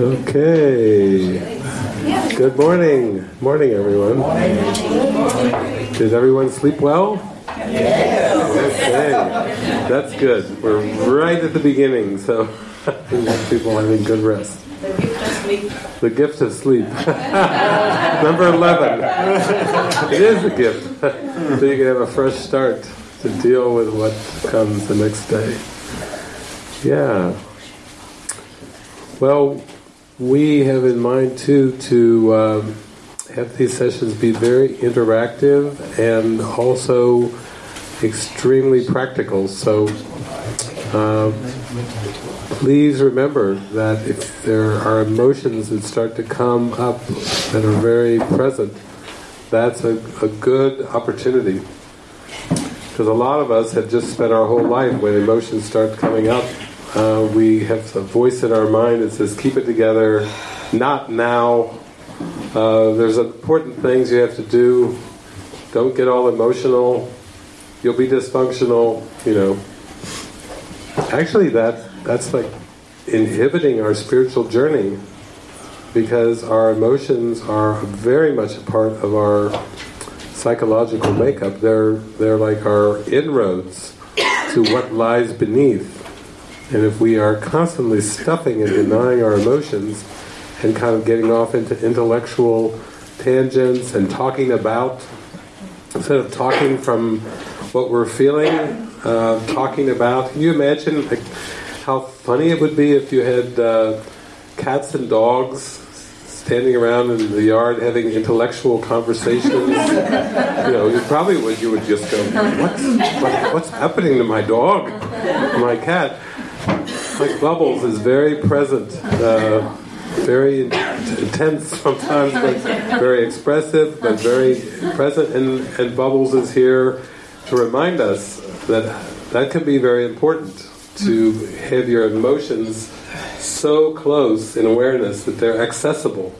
Okay. Good morning. Morning, everyone. Did everyone sleep well? Okay. That's good. We're right at the beginning, so people having good rest. The gift of sleep. The gift of sleep. Number 11. it is a gift. so you can have a fresh start to deal with what comes the next day. Yeah. Well, we have in mind too to um, have these sessions be very interactive and also extremely practical. So uh, please remember that if there are emotions that start to come up that are very present, that's a, a good opportunity. Because a lot of us have just spent our whole life when emotions start coming up uh, we have a voice in our mind that says, keep it together, not now. Uh, there's important things you have to do. Don't get all emotional. You'll be dysfunctional, you know. Actually, that that's like inhibiting our spiritual journey because our emotions are very much a part of our psychological makeup. They're they're like our inroads to what lies beneath. And if we are constantly stuffing and denying our emotions and kind of getting off into intellectual tangents and talking about, instead of talking from what we're feeling, uh, talking about, can you imagine like, how funny it would be if you had uh, cats and dogs standing around in the yard having intellectual conversations. you know, you probably would. You would just go, "What's what, what's happening to my dog, my cat?" Like Bubbles is very present, uh, very intense sometimes, but very expressive, but very present. And, and Bubbles is here to remind us that that can be very important to have your emotions so close in awareness that they're accessible.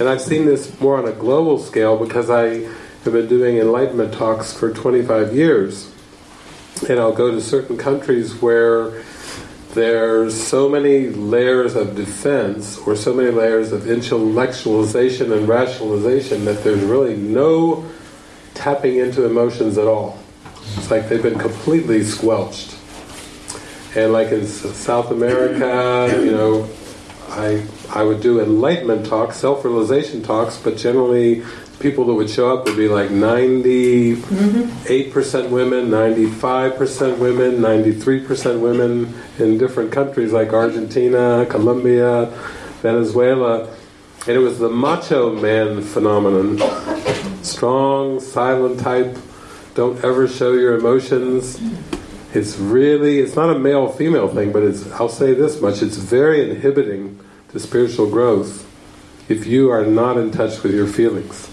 And I've seen this more on a global scale because I have been doing enlightenment talks for 25 years and I'll go to certain countries where there's so many layers of defense or so many layers of intellectualization and rationalization that there's really no tapping into emotions at all. It's like they've been completely squelched. And like in South America, you know, I I would do enlightenment talks, self-realization talks, but generally people that would show up would be like 98% women, 95% women, 93% women in different countries like Argentina, Colombia, Venezuela. And it was the macho man phenomenon. Strong, silent type, don't ever show your emotions. It's really, it's not a male-female thing, but it's, I'll say this much, it's very inhibiting to spiritual growth if you are not in touch with your feelings.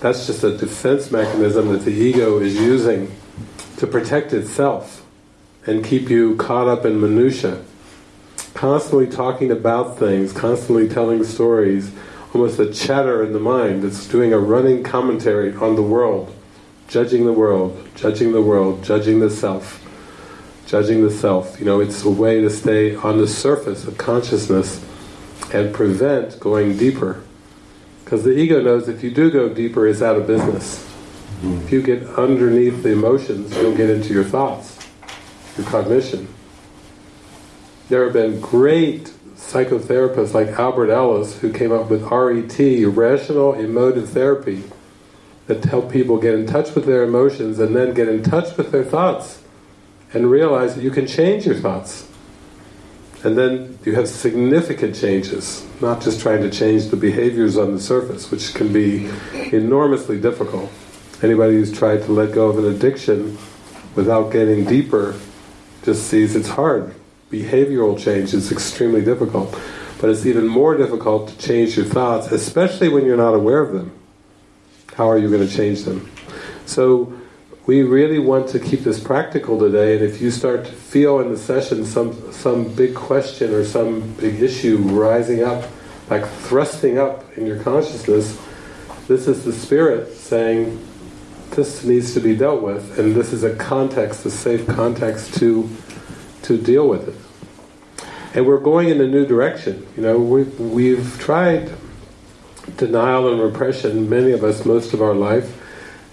That's just a defense mechanism that the ego is using to protect itself and keep you caught up in minutia. Constantly talking about things, constantly telling stories, almost a chatter in the mind that's doing a running commentary on the world, judging the world, judging the world, judging the self, judging the self. You know, it's a way to stay on the surface of consciousness and prevent going deeper. Because the ego knows if you do go deeper, it's out of business. Mm-hmm. If you get underneath the emotions, you'll get into your thoughts, your cognition. There have been great psychotherapists like Albert Ellis who came up with RET, Rational Emotive Therapy, that help people get in touch with their emotions and then get in touch with their thoughts and realize that you can change your thoughts. And then you have significant changes, not just trying to change the behaviors on the surface, which can be enormously difficult. Anybody who's tried to let go of an addiction without getting deeper just sees it's hard. Behavioral change is extremely difficult. But it's even more difficult to change your thoughts, especially when you're not aware of them. How are you going to change them? So we really want to keep this practical today and if you start to feel in the session some some big question or some big issue rising up like thrusting up in your consciousness this is the spirit saying this needs to be dealt with and this is a context, a safe context to to deal with it. And we're going in a new direction. You know, we, we've tried denial and repression, many of us, most of our life,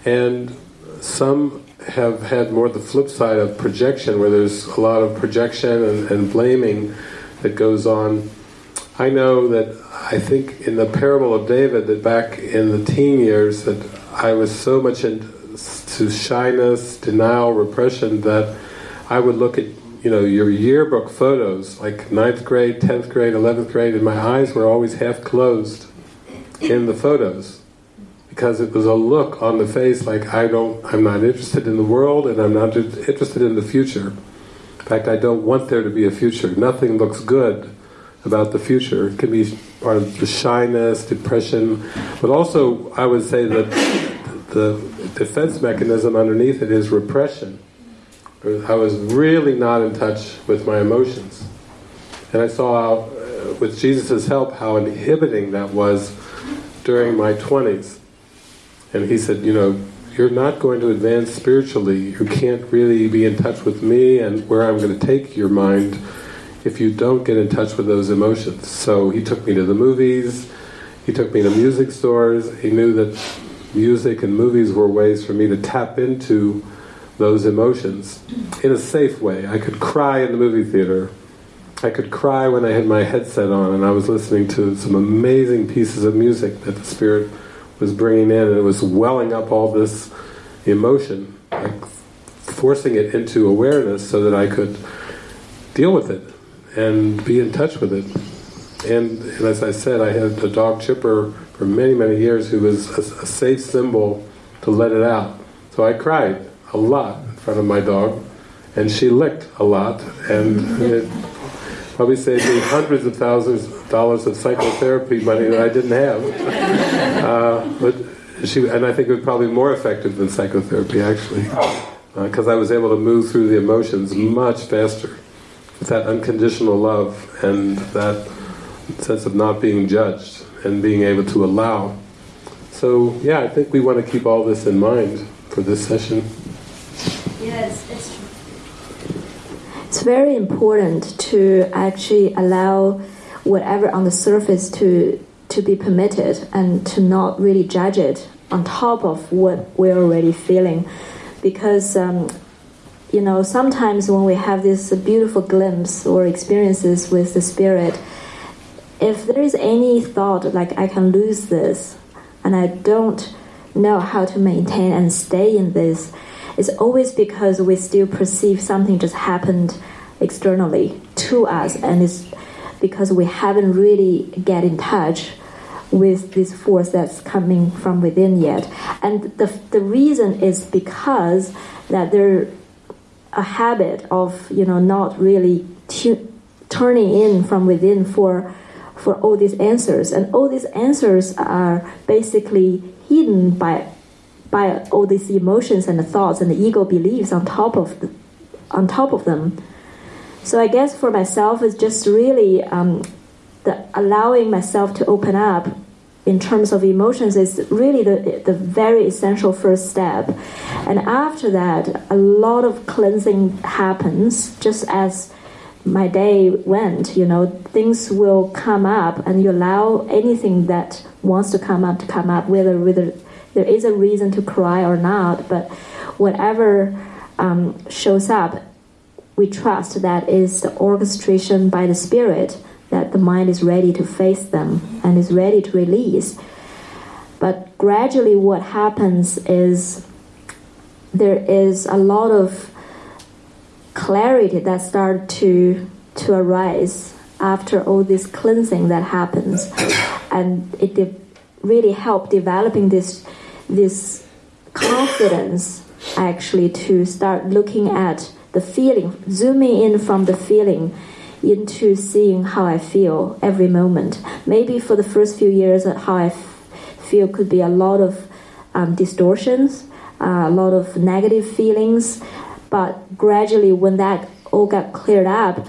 and some have had more the flip side of projection, where there's a lot of projection and, and blaming that goes on. I know that I think in the parable of David that back in the teen years that I was so much into shyness, denial, repression that I would look at you know your yearbook photos like ninth grade, tenth grade, eleventh grade, and my eyes were always half closed in the photos because it was a look on the face like I don't, I'm not interested in the world and I'm not interested in the future. In fact, I don't want there to be a future. Nothing looks good about the future. It can be part of the shyness, depression, but also I would say that the defense mechanism underneath it is repression. I was really not in touch with my emotions. And I saw how, uh, with Jesus' help, how inhibiting that was during my 20s. And he said, you know, you're not going to advance spiritually. You can't really be in touch with me and where I'm going to take your mind if you don't get in touch with those emotions. So he took me to the movies, he took me to music stores, he knew that music and movies were ways for me to tap into those emotions in a safe way. I could cry in the movie theater. I could cry when I had my headset on and I was listening to some amazing pieces of music that the Spirit was bringing in, and it was welling up all this emotion, like forcing it into awareness so that I could deal with it and be in touch with it. And, and as I said, I had a dog Chipper for many, many years who was a, a safe symbol to let it out. So I cried a lot in front of my dog, and she licked a lot, and it probably saved me hundreds of thousands dollars of psychotherapy money that I didn't have. Uh, but she, and I think it was probably more effective than psychotherapy actually, because uh, I was able to move through the emotions much faster with that unconditional love and that sense of not being judged and being able to allow. So yeah, I think we want to keep all this in mind for this session. Yes, it's it's very important to actually allow whatever on the surface to to be permitted and to not really judge it on top of what we're already feeling. Because um, you know sometimes when we have this beautiful glimpse or experiences with the spirit if there is any thought like i can lose this and i don't know how to maintain and stay in this it's always because we still perceive something just happened externally to us, and it's because we haven't really get in touch with this force that's coming from within yet. And the, the reason is because that there a habit of you know not really tu- turning in from within for for all these answers, and all these answers are basically hidden by by all these emotions and the thoughts and the ego beliefs on top of the, on top of them. So I guess for myself, it's just really um, the allowing myself to open up in terms of emotions is really the, the very essential first step. And after that, a lot of cleansing happens just as my day went. You know, things will come up, and you allow anything that wants to come up to come up, whether whether there is a reason to cry or not, but whatever um, shows up, we trust that is the orchestration by the Spirit that the mind is ready to face them and is ready to release. But gradually, what happens is there is a lot of clarity that start to to arise after all this cleansing that happens, and it de- really help developing this this confidence actually to start looking at the feeling, zooming in from the feeling into seeing how I feel every moment. Maybe for the first few years, how I feel could be a lot of um, distortions, uh, a lot of negative feelings, but gradually, when that all got cleared up,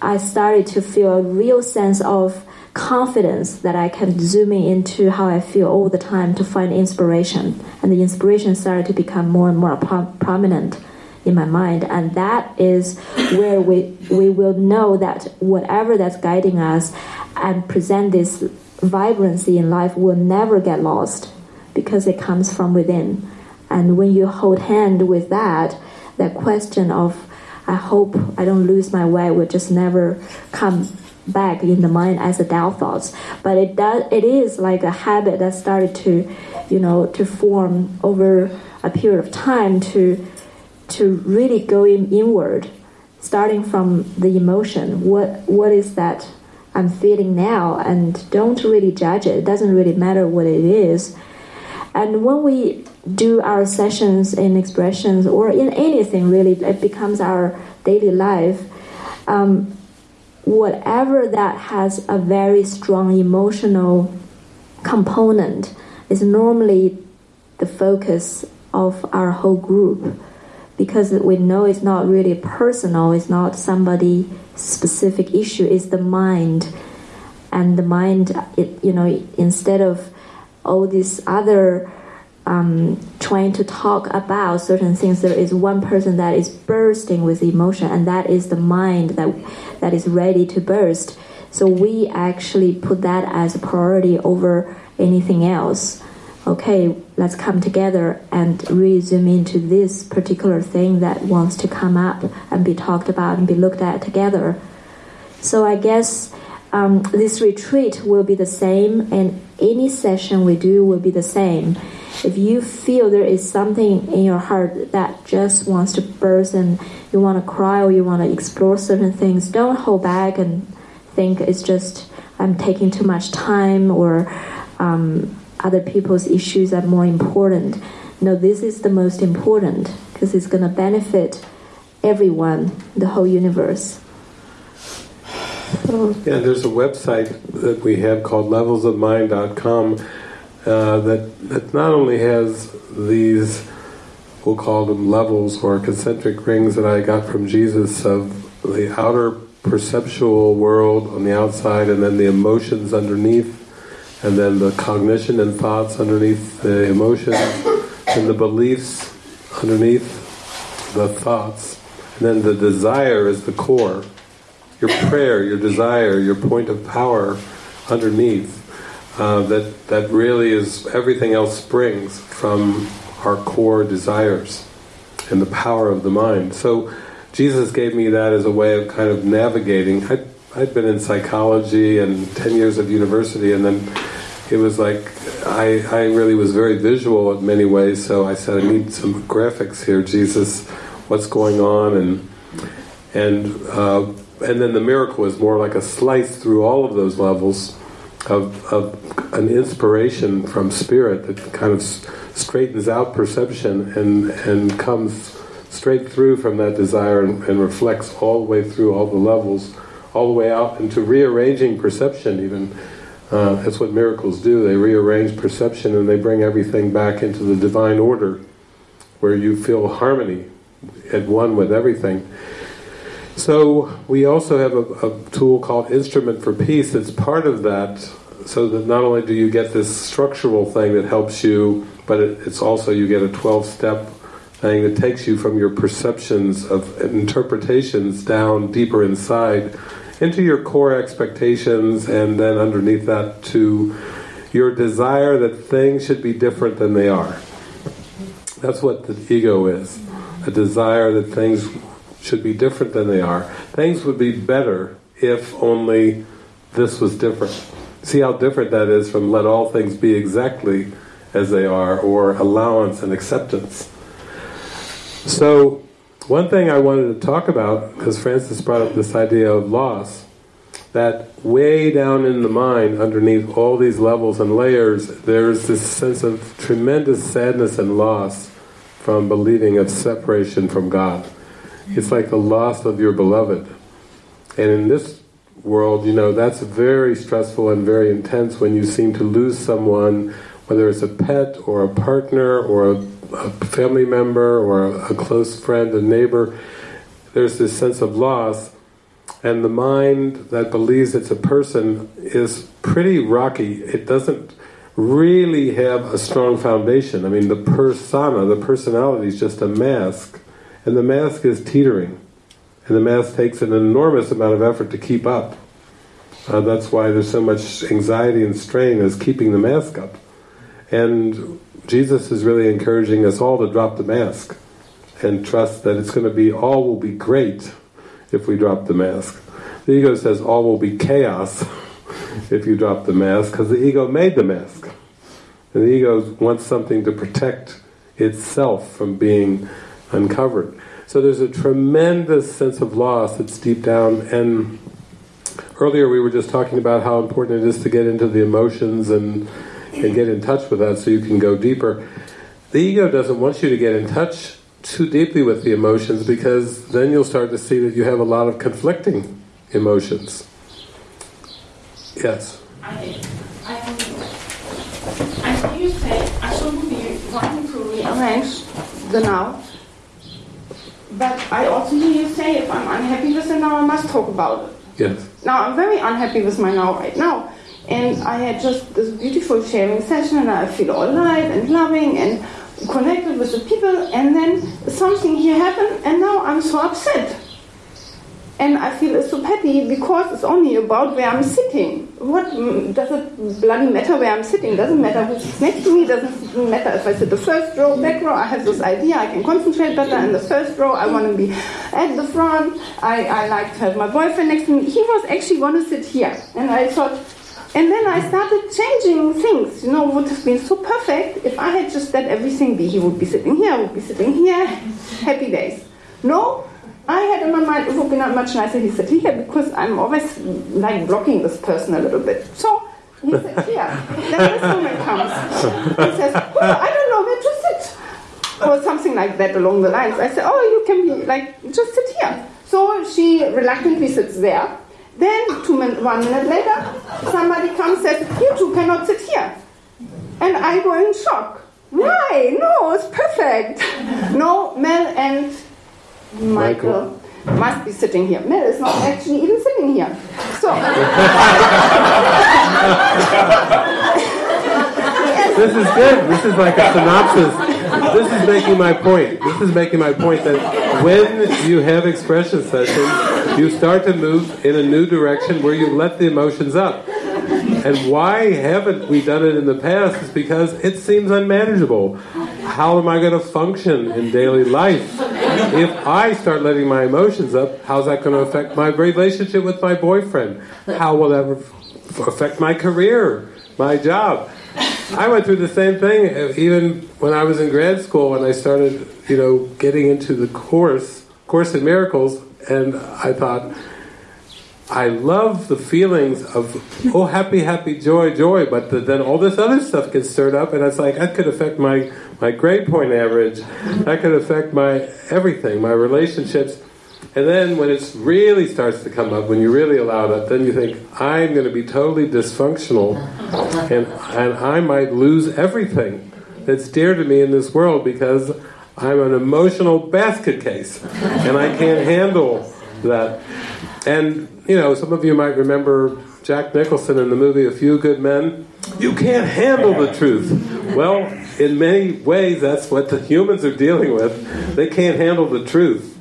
I started to feel a real sense of confidence that I can zoom in into how I feel all the time to find inspiration. And the inspiration started to become more and more prominent in my mind, and that is where we we will know that whatever that's guiding us and present this vibrancy in life will never get lost because it comes from within. And when you hold hand with that, that question of I hope I don't lose my way will just never come back in the mind as a doubt thoughts. But it does it is like a habit that started to, you know, to form over a period of time to to really going inward, starting from the emotion. What what is that I'm feeling now and don't really judge it. It doesn't really matter what it is. And when we do our sessions in expressions or in anything really, it becomes our daily life. Um, whatever that has a very strong emotional component is normally the focus of our whole group because we know it's not really personal, it's not somebody specific issue, it's the mind. And the mind, it, you know, instead of all these other um, trying to talk about certain things, there is one person that is bursting with emotion, and that is the mind that that is ready to burst. So we actually put that as a priority over anything else okay, let's come together and really zoom into this particular thing that wants to come up and be talked about and be looked at together. So I guess um, this retreat will be the same, and any session we do will be the same. If you feel there is something in your heart that just wants to burst and you want to cry or you want to explore certain things, don't hold back and think it's just I'm taking too much time or um, other people's issues are more important. No, this is the most important because it's going to benefit everyone, the whole universe. Yeah, there's a website that we have called levelsofmind.com uh, that, that not only has these, we'll call them levels or concentric rings that I got from Jesus of the outer perceptual world on the outside and then the emotions underneath and then the cognition and thoughts underneath the emotions, and the beliefs underneath the thoughts, and then the desire is the core. Your prayer, your desire, your point of power underneath. Uh, that that really is everything else springs from our core desires and the power of the mind. So Jesus gave me that as a way of kind of navigating. I'd, I'd been in psychology and 10 years of university and then it was like I, I really was very visual in many ways so I said I need some graphics here Jesus what's going on? And and uh, and then the miracle was more like a slice through all of those levels of, of an inspiration from spirit that kind of straightens out perception and and comes straight through from that desire and, and reflects all the way through all the levels all the way out into rearranging perception even uh, that's what miracles do. They rearrange perception and they bring everything back into the divine order where you feel harmony at one with everything. So we also have a, a, tool called Instrument for Peace that's part of that so that not only do you get this structural thing that helps you but it, it's also you get a 12-step thing that takes you from your perceptions of interpretations down deeper inside into your core expectations and then underneath that to your desire that things should be different than they are. That's what the ego is. A desire that things should be different than they are. Things would be better if only this was different. See how different that is from let all things be exactly as they are or allowance and acceptance. So one thing I wanted to talk about, because Francis brought up this idea of loss, that way down in the mind, underneath all these levels and layers, there's this sense of tremendous sadness and loss from believing of separation from God. It's like the loss of your beloved. And in this world, you know, that's very stressful and very intense when you seem to lose someone, whether it's a pet or a partner or a a family member or a, close friend, a neighbor, there's this sense of loss, and the mind that believes it's a person is pretty rocky. It doesn't really have a strong foundation. I mean, the persona, the personality is just a mask, and the mask is teetering. And the mask takes an enormous amount of effort to keep up. Uh, that's why there's so much anxiety and strain as keeping the mask up. And Jesus is really encouraging us all to drop the mask and trust that it's going to be, all will be great if we drop the mask. The ego says all will be chaos if you drop the mask, because the ego made the mask. And the ego wants something to protect itself from being uncovered. So there's a tremendous sense of loss that's deep down, and earlier we were just talking about how important it is to get into the emotions and, and get in touch with that so you can go deeper. The ego doesn't want you to get in touch too deeply with the emotions because then you'll start to see that you have a lot of conflicting emotions. Yes? I, I, I hear you say I shouldn't be wanting to rearrange the now, but I also hear you say if I'm unhappy with the now, I must talk about it. Yes. Now, I'm very unhappy with my now right now. And I had just this beautiful sharing session and I feel all alive and loving and connected with the people and then something here happened and now I'm so upset. And I feel so petty because it's only about where I'm sitting. What does it bloody matter where I'm sitting? Doesn't matter who's next to me. Doesn't matter if I sit the first row, back row. I have this idea I can concentrate better in the first row. I want to be at the front. I, I like to have my boyfriend next to me. He was actually going to sit here, and I thought. And then I started changing things. You know, would have been so perfect if I had just let everything be. He would be sitting here. I would be sitting here. Happy days. No, I had in my mind it would be not much nicer he said here because I'm always like blocking this person a little bit. So he said here. then this woman comes. He says, oh, I don't know where to sit. Or something like that along the lines. I said, oh, you can be like, just sit here. So she reluctantly sits there. Then, two min- one minute later, somebody comes and says, you two cannot sit here. And I go in shock. Why? No, it's perfect. No, Mel and Michael, Michael, must be sitting here. Mel is not actually even sitting here. So. this is good. This is like a synopsis. This is making my point. This is making my point that when you have expression sessions, you start to move in a new direction where you let the emotions up. And why haven't we done it in the past is because it seems unmanageable. How am I going to function in daily life? If I start letting my emotions up, how's that going to affect my relationship with my boyfriend? How will that affect my career, my job? I went through the same thing uh, even when I was in grad school when I started, you know, getting into the course, Course in Miracles, and I thought, I love the feelings of, oh, happy, happy, joy, joy, but the, then all this other stuff gets stirred up, and it's like, that could affect my, my grade point average, that could affect my everything, my relationships. And then when it really starts to come up, when you really allow that, then you think, I'm going to be totally dysfunctional, and, and I might lose everything that's dear to me in this world because I'm an emotional basket case, and I can't handle that. And you know, some of you might remember Jack Nicholson in the movie A Few Good Men. You can't handle the truth. Well, in many ways, that's what the humans are dealing with. They can't handle the truth,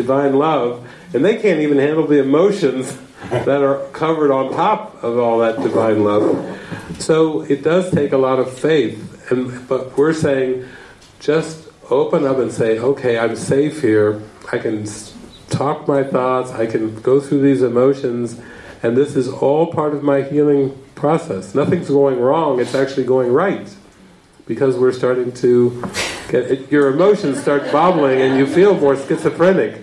divine love, and they can't even handle the emotions that are covered on top of all that divine love. So it does take a lot of faith, and but we're saying just open up and say, okay, I'm safe here. I can talk my thoughts, I can go through these emotions, and this is all part of my healing process. Nothing's going wrong, it's actually going right. Because we're starting to get, your emotions start bobbling and you feel more schizophrenic.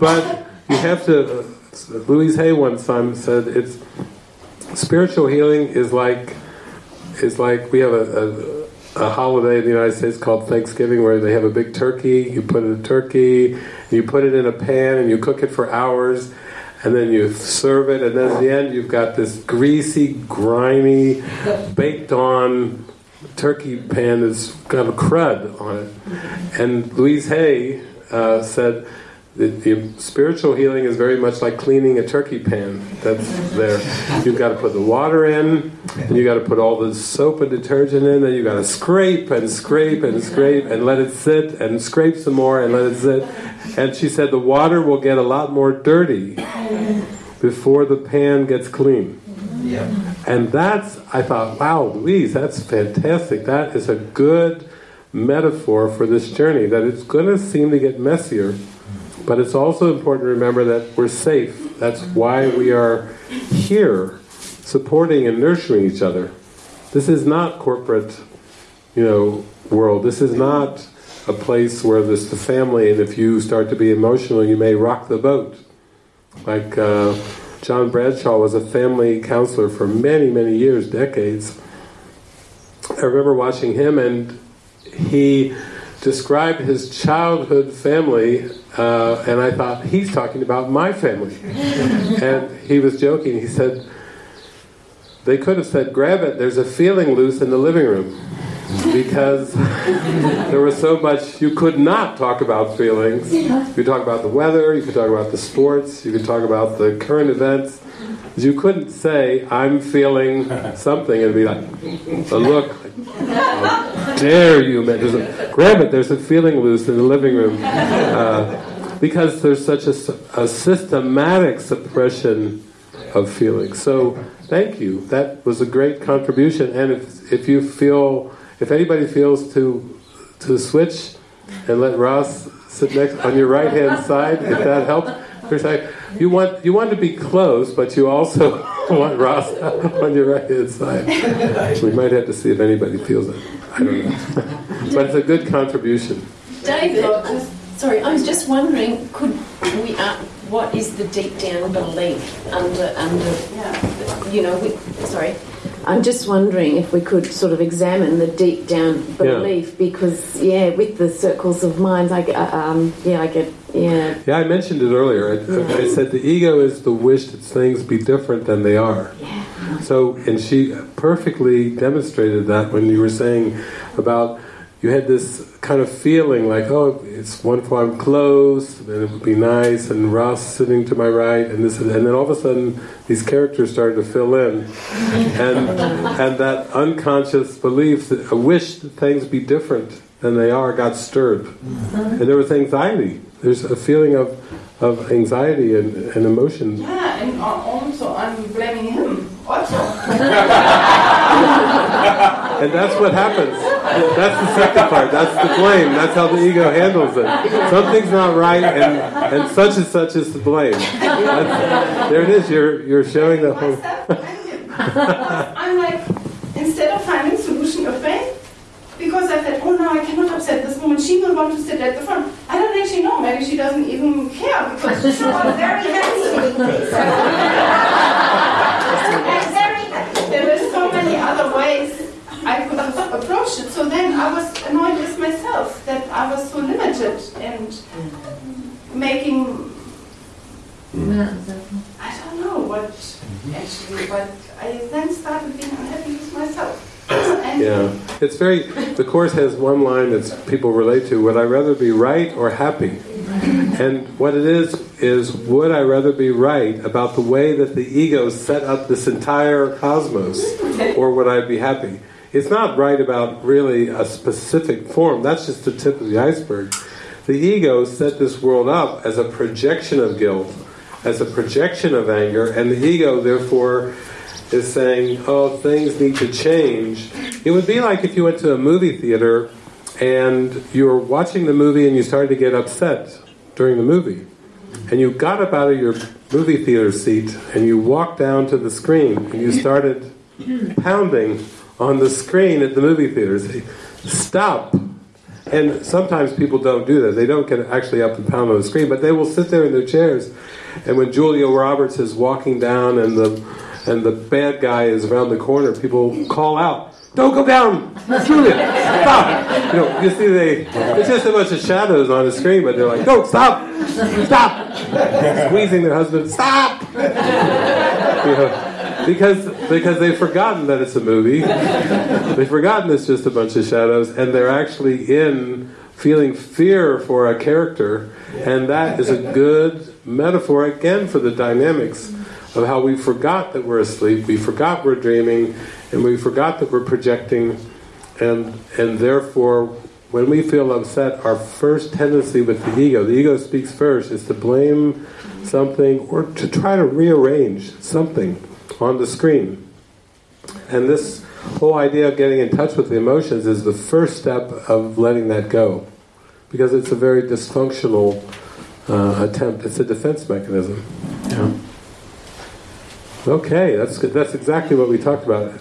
But you have to, Louise Hay one time said, it's, spiritual healing is like, is like, we have a, a, a holiday in the United States called Thanksgiving where they have a big turkey, you put in a turkey, you put it in a pan and you cook it for hours and then you serve it and then at the end you've got this greasy, grimy, baked on turkey pan that's got a crud on it. And Louise Hay uh, said that the spiritual healing is very much like cleaning a turkey pan that's there. You've got to put the water in, and you've got to put all the soap and detergent in, and you've got to scrape and scrape and scrape and let it sit and scrape some more and let it sit and she said the water will get a lot more dirty before the pan gets clean. Yeah. And that's, I thought, wow, Louise, that's fantastic. That is a good metaphor for this journey, that it's going to seem to get messier, but it's also important to remember that we're safe. That's why we are here, supporting and nurturing each other. This is not corporate, you know, world. This is not a place where there's the family, and if you start to be emotional, you may rock the boat. Like uh, John Bradshaw was a family counselor for many, many years, decades. I remember watching him, and he described his childhood family, uh, and I thought, he's talking about my family. and he was joking. He said, they could have said, grab it, there's a feeling loose in the living room because there was so much you could not talk about feelings. You could talk about the weather, you could talk about the sports, you could talk about the current events. You couldn't say, I'm feeling something, and be like, a look, how dare you, man. There's a, grab it, there's a feeling loose in the living room. Uh, because there's such a, a systematic suppression of feelings. So, thank you. That was a great contribution. And if, if you feel if anybody feels to to switch and let Ross sit next on your right hand side, if that helps. You want you want to be close, but you also want Ross on your right hand side. We might have to see if anybody feels it. I don't know, but it's a good contribution. David, sorry, I was just wondering, could we? Uh, what is the deep down belief under under? You know, we, sorry. I'm just wondering if we could sort of examine the deep down belief yeah. because, yeah, with the circles of minds, I, uh, um, yeah, I get, yeah. Yeah, I mentioned it earlier. I, yeah. I, said the ego is the wish that things be different than they are. Yeah. So, and she perfectly demonstrated that when you were saying about you had this kind of feeling like, oh, it's wonderful, I'm close, and it would be nice, and Ross sitting to my right, and this, and then all of a sudden these characters started to fill in, and and that unconscious belief, that a wish that things be different than they are, got stirred, mm-hmm. and there was anxiety. There's a feeling of of anxiety and, and emotion. Yeah, and uh, also I'm blaming him also. and that's what happens. That's the second part. That's the blame. That's how the ego handles it. Something's not right, and, and such and such is to blame. That's, there it is. You're you're showing the whole. I'm like, instead of finding solution of pain, because I said, oh no, I cannot upset this woman. She will want to sit at the front. I don't actually know. Maybe she doesn't even care because she's very happy handsome. there were so many other ways I could have approached it. So then I was annoyed with myself that I was so limited and making. I don't know what actually, but I then started being unhappy with myself. yeah, it's very. The course has one line that people relate to: "Would I rather be right or happy?" And what it is is, would I rather be right about the way that the ego set up this entire cosmos, or would I be happy? It's not right about really a specific form, that's just the tip of the iceberg. The ego set this world up as a projection of guilt, as a projection of anger, and the ego, therefore, is saying, oh, things need to change. It would be like if you went to a movie theater and you were watching the movie and you started to get upset during the movie. And you got up out of your movie theater seat and you walked down to the screen and you started pounding on the screen at the movie theaters. Stop! And sometimes people don't do that. They don't get actually up and pound on the screen, but they will sit there in their chairs. And when Julia Roberts is walking down and the and the bad guy is around the corner, people call out, "Don't go down, Julia! Stop!" You know, you see, they it's just a bunch of shadows on the screen, but they're like, "Don't stop! Stop!" Squeezing their husband, "Stop!" You know, because because they've forgotten that it's a movie. they've forgotten it's just a bunch of shadows, and they're actually in feeling fear for a character, and that is a good metaphor again for the dynamics of how we forgot that we're asleep, we forgot we're dreaming, and we forgot that we're projecting, and and therefore when we feel upset, our first tendency with the ego, the ego speaks first, is to blame something or to try to rearrange something on the screen. And this whole idea of getting in touch with the emotions is the first step of letting that go. Because it's a very dysfunctional uh, attempt. It's a defense mechanism. Yeah. Okay, that's good. That's exactly what we talked about.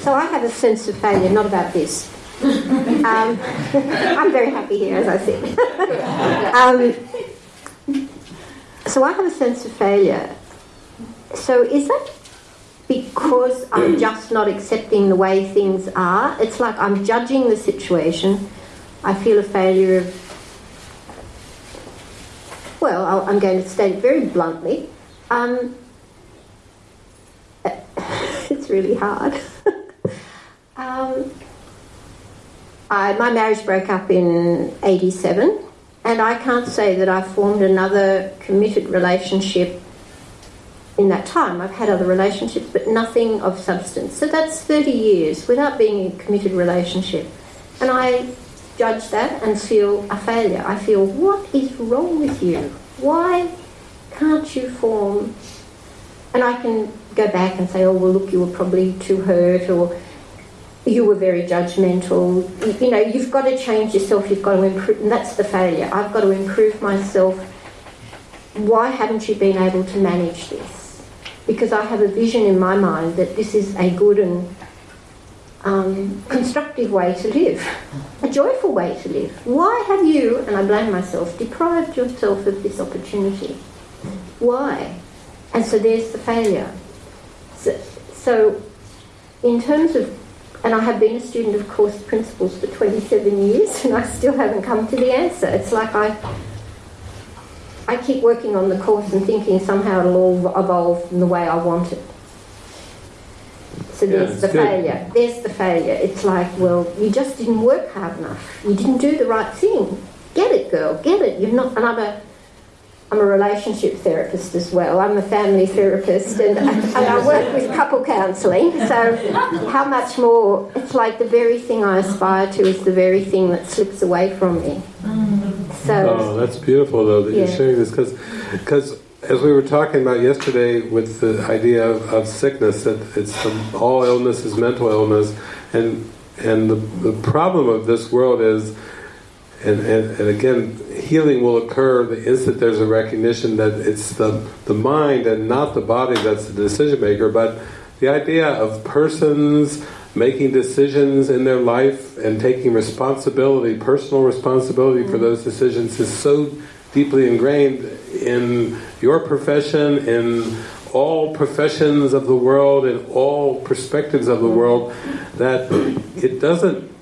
So I have a sense of failure, not about this. Um, I'm very happy here, as I said. um, so I have a sense of failure. So is that because I'm just not accepting the way things are? It's like I'm judging the situation. I feel a failure of. Well, I'm going to state it very bluntly. Um, it's really hard. um, I, my marriage broke up in 87, and I can't say that I formed another committed relationship in that time. I've had other relationships, but nothing of substance. So that's 30 years without being in a committed relationship. And I judge that and feel a failure. I feel, what is wrong with you? Why can't you form? And I can go back and say, oh, well, look, you were probably too hurt, or you were very judgmental. You, know, you've got to change yourself, you've got to improve, and that's the failure. I've got to improve myself. Why haven't you been able to manage this? Because I have a vision in my mind that this is a good and um, constructive way to live, a joyful way to live. Why have you, and I blame myself, deprived yourself of this opportunity? Why? And so there's the failure. So, so in terms of and I have been a student of course principles for 27 years and I still haven't come to the answer. It's like I I keep working on the course and thinking somehow it'll all evolve in the way I want it. So there's yeah, the good. failure. There's the failure. It's like, well, you just didn't work hard enough. You didn't do the right thing. Get it, girl. Get it. You've not. And I'm a relationship therapist as well. I'm a family therapist and, and I work with couple counselling. So, how much more? It's like the very thing I aspire to is the very thing that slips away from me. So, oh, that's beautiful though that yeah. you're sharing this because because as we were talking about yesterday with the idea of, of sickness that it's all illness is mental illness and and the, the problem of this world is and, and, and again, healing will occur the instant there's a recognition that it's the, the mind and not the body that's the decision maker, but the idea of persons making decisions in their life and taking responsibility, personal responsibility for mm-hmm. those decisions is so deeply ingrained in your profession, in all professions of the world, in all perspectives of the mm-hmm. world, that it doesn't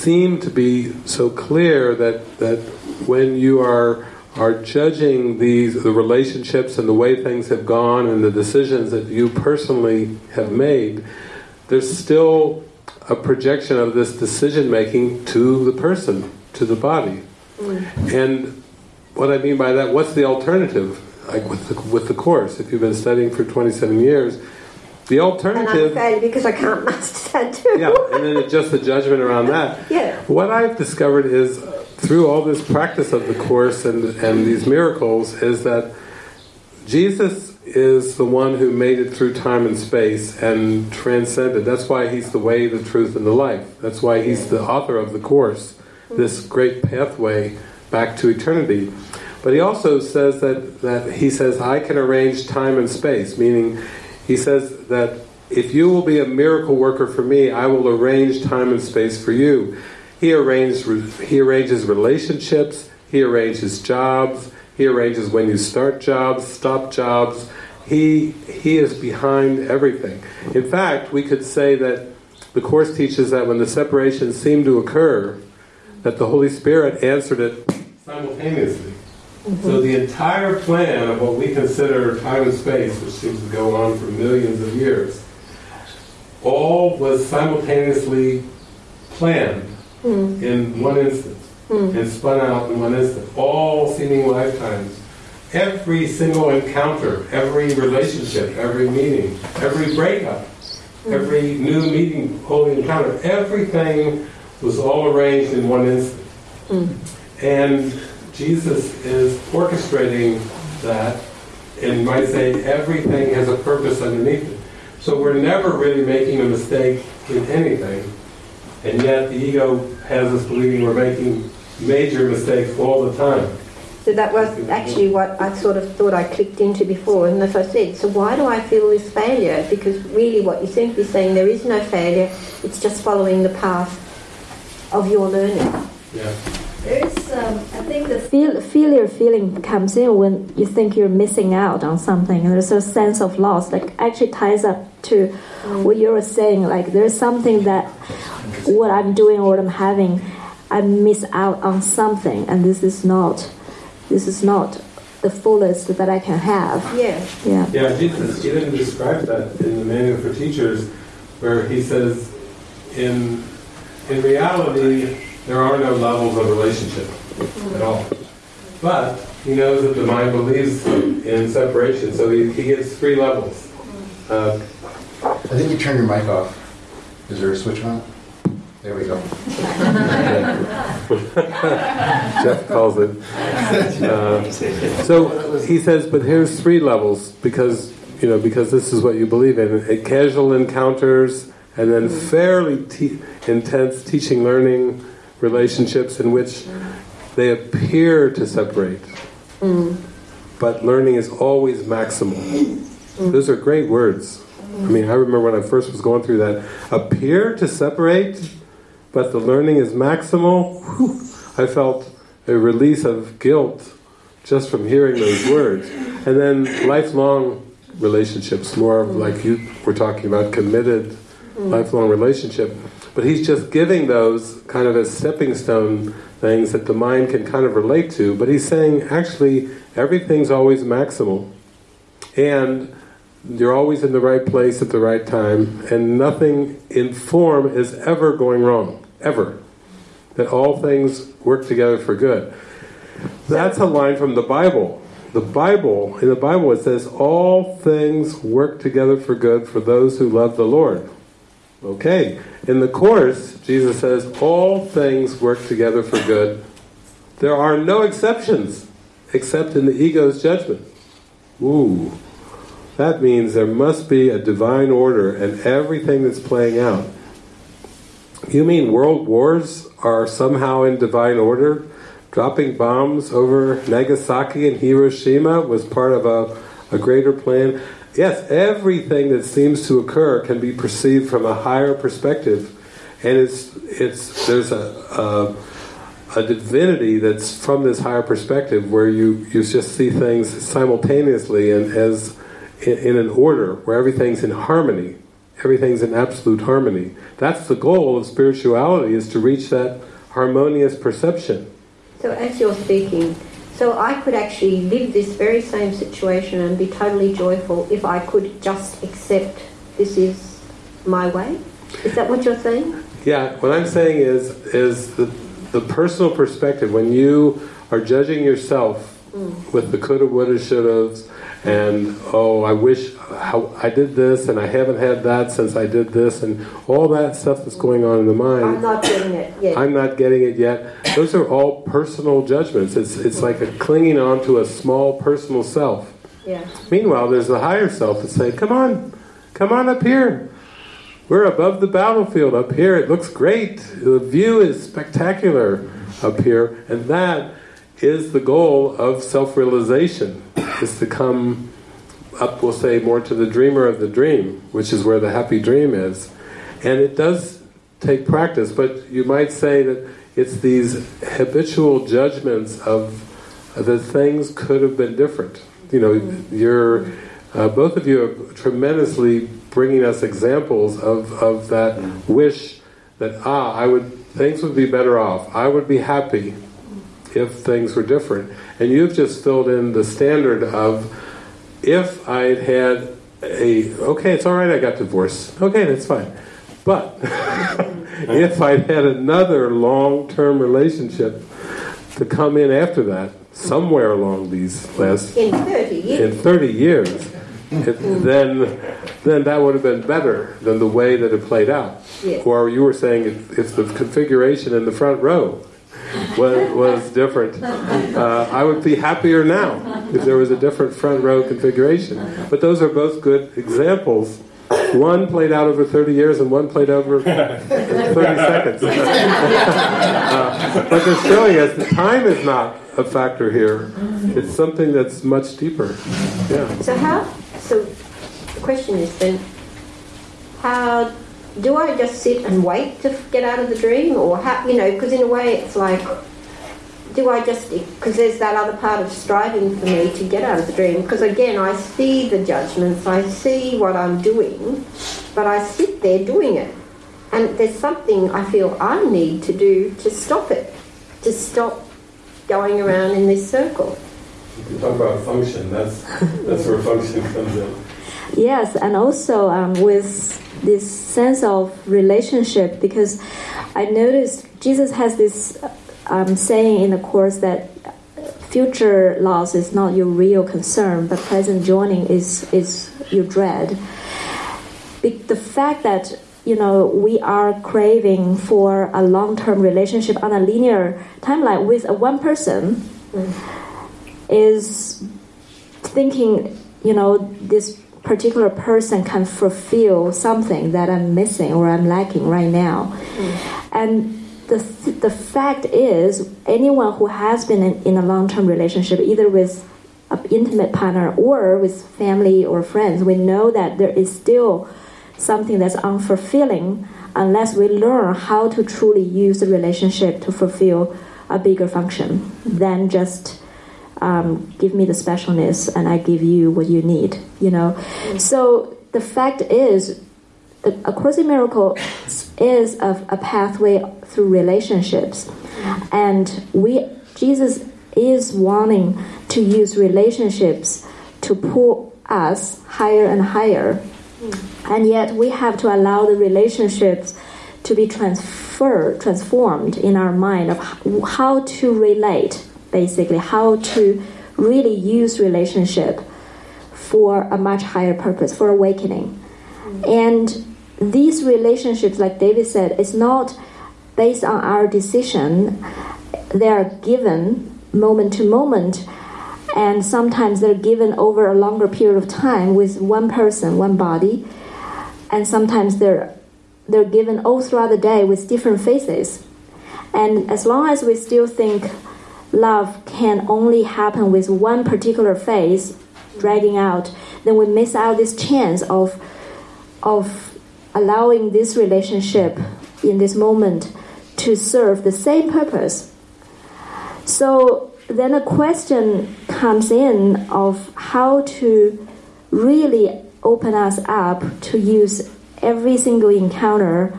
seem to be so clear that that when you are are judging these the relationships and the way things have gone and the decisions that you personally have made, there's still a projection of this decision making to the person, to the body. Mm. And what I mean by that, what's the alternative? Like with the, with the course, if you've been studying for 27 years, the alternative... And I'm because I can't master that too. yeah, and then adjust the judgment around that. yeah. What I've discovered is, through all this practice of the Course and, and these miracles, is that Jesus is the one who made it through time and space and transcended. That's why he's the way, the truth, and the life. That's why he's the author of the Course, this great pathway back to eternity. But he also says that, that he says, I can arrange time and space, meaning he says that if you will be a miracle worker for me, I will arrange time and space for you. He arranges, he arranges relationships, he arranges jobs, he arranges when you start jobs, stop jobs. He, he is behind everything. In fact, we could say that the Course teaches that when the separation seemed to occur, that the Holy Spirit answered it simultaneously. Mm-hmm. So the entire plan of what we consider time and space, which seems to go on for millions of years, all was simultaneously planned mm. in one instant mm. and spun out in one instant. All seeming lifetimes every single encounter, every relationship, every meeting, every breakup, every new meeting, holy encounter, everything was all arranged in one instant. Mm. And Jesus is orchestrating that and might say everything has a purpose underneath it. So we're never really making a mistake in anything, and yet the ego has us believing we're making major mistakes all the time. So that was actually what I sort of thought I clicked into before. And as I said, so why do I feel this failure? Because really, what you seem to be saying, there is no failure. It's just following the path of your learning. Yeah. There's, um, I think the feel, failure feeling comes in when you think you're missing out on something, and there's a sense of loss. Like actually ties up to mm. what you were saying. Like there's something that what I'm doing or what I'm having, I miss out on something, and this is not, this is not the fullest that I can have. Yeah. Yeah. Yeah. Jesus even describes that in the Manual for Teachers, where he says, in in reality there are no levels of relationship at all. But he knows that the mind believes in separation, so he, he gets three levels. Uh, I think you turn your mic off. Is there a switch on? There we go. Jeff calls it. Uh, so he says, but here's three levels because you know because this is what you believe in. Casual encounters, and then fairly te- intense teaching learning relationships in which they appear to separate. Mm. But learning is always maximal. Mm. Those are great words. I mean, I remember when I first was going through that. Appear to separate, but the learning is maximal. Whew, I felt a release of guilt just from hearing those words. And then lifelong relationships, more of like you were talking about, committed lifelong relationship. But he's just giving those kind of as stepping stone things that the mind can kind of relate to. But he's saying, actually, everything's always maximal. And you're always in the right place at the right time, and nothing in form is ever going wrong. Ever. That all things work together for good. That's a line from the Bible. The Bible, in the Bible it says, all things work together for good for those who love the Lord. Okay, in the Course, Jesus says, all things work together for good. There are no exceptions, except in the ego's judgment. Ooh, that means there must be a divine order and everything that's playing out. You mean world wars are somehow in divine order? Dropping bombs over Nagasaki and Hiroshima was part of a, a greater plan? Yes, everything that seems to occur can be perceived from a higher perspective, and it's it's there's a, a a divinity that's from this higher perspective where you, you just see things simultaneously and as in, in, an order where everything's in harmony. Everything's in absolute harmony. That's the goal of spirituality is to reach that harmonious perception. So as you're speaking so I could actually live this very same situation and be totally joyful if I could just accept this is my way. Is that what you're saying? Yeah, what I'm saying is is the the personal perspective when you are judging yourself mm. with the coulda, woulda, shouldas, and oh, I wish how I did this, and I haven't had that since I did this, and all that stuff that's going on in the mind. I'm not getting it yet. I'm not getting it yet. Those are all personal judgments. It's it's like a clinging on to a small personal self. Yeah. Meanwhile, there's the higher self that's saying, "Come on, come on up here. We're above the battlefield up here. It looks great. The view is spectacular up here, and that." Is the goal of self-realization, is to come up, we'll say, more to the dreamer of the dream, which is where the happy dream is. And it does take practice, but you might say that it's these habitual judgments of that things could have been different. You know, you're, uh, both of you are tremendously bringing us examples of, of that wish that, ah, I would, things would be better off, I would be happy, if things were different. And you've just filled in the standard of if I'd had a, okay, it's all right I got divorced. Okay, that's fine. But if I'd had another long-term relationship, to come in after that, somewhere along these last in 30 years. in 30 years, it, then then that would have been better than the way that it played out. Yes. Or you were saying it, it's the configuration in the front row was, was different. Uh, I would be happier now if there was a different front row configuration. But those are both good examples. One played out over 30 years and one played over 30 seconds. uh, but they're showing us that time is not a factor here. It's something that's much deeper. Yeah. So how? So the question is then, how do I just sit and wait to get out of the dream, or how? You know, because in a way it's like, do I just because there's that other part of striving for me to get out of the dream? Because again, I see the judgments, I see what I'm doing, but I sit there doing it, and there's something I feel I need to do to stop it, to stop going around in this circle. You talk about function. That's that's where function comes in. Yes, and also um, with this sense of relationship, because I noticed Jesus has this um, saying in the course that future loss is not your real concern, but present joining is is your dread. The fact that you know we are craving for a long-term relationship on a linear timeline with a one person is thinking you know this particular person can fulfill something that I'm missing or I'm lacking right now. Mm. And the, th- the fact is, anyone who has been in, in a long term relationship, either with an intimate partner or with family or friends, we know that there is still something that's unfulfilling unless we learn how to truly use the relationship to fulfill a bigger function than just um, give me the specialness and I give you what you need, you know. So the fact is, the A Course in Miracles is a, a pathway through relationships, and we Jesus is wanting to use relationships to pull us higher and higher, and yet we have to allow the relationships to be transferred, transformed in our mind of how to relate basically how to really use relationship for a much higher purpose for awakening. And these relationships like david said is not based on our decision. They are given moment to moment and sometimes they're given over a longer period of time with one person one body and sometimes they're they're given all throughout the day with different faces and as long as we still think love can only happen with one particular phase dragging out, then we miss out this chance of of allowing this relationship in this moment to serve the same purpose. So then a question comes in of how to really open us up to use every single encounter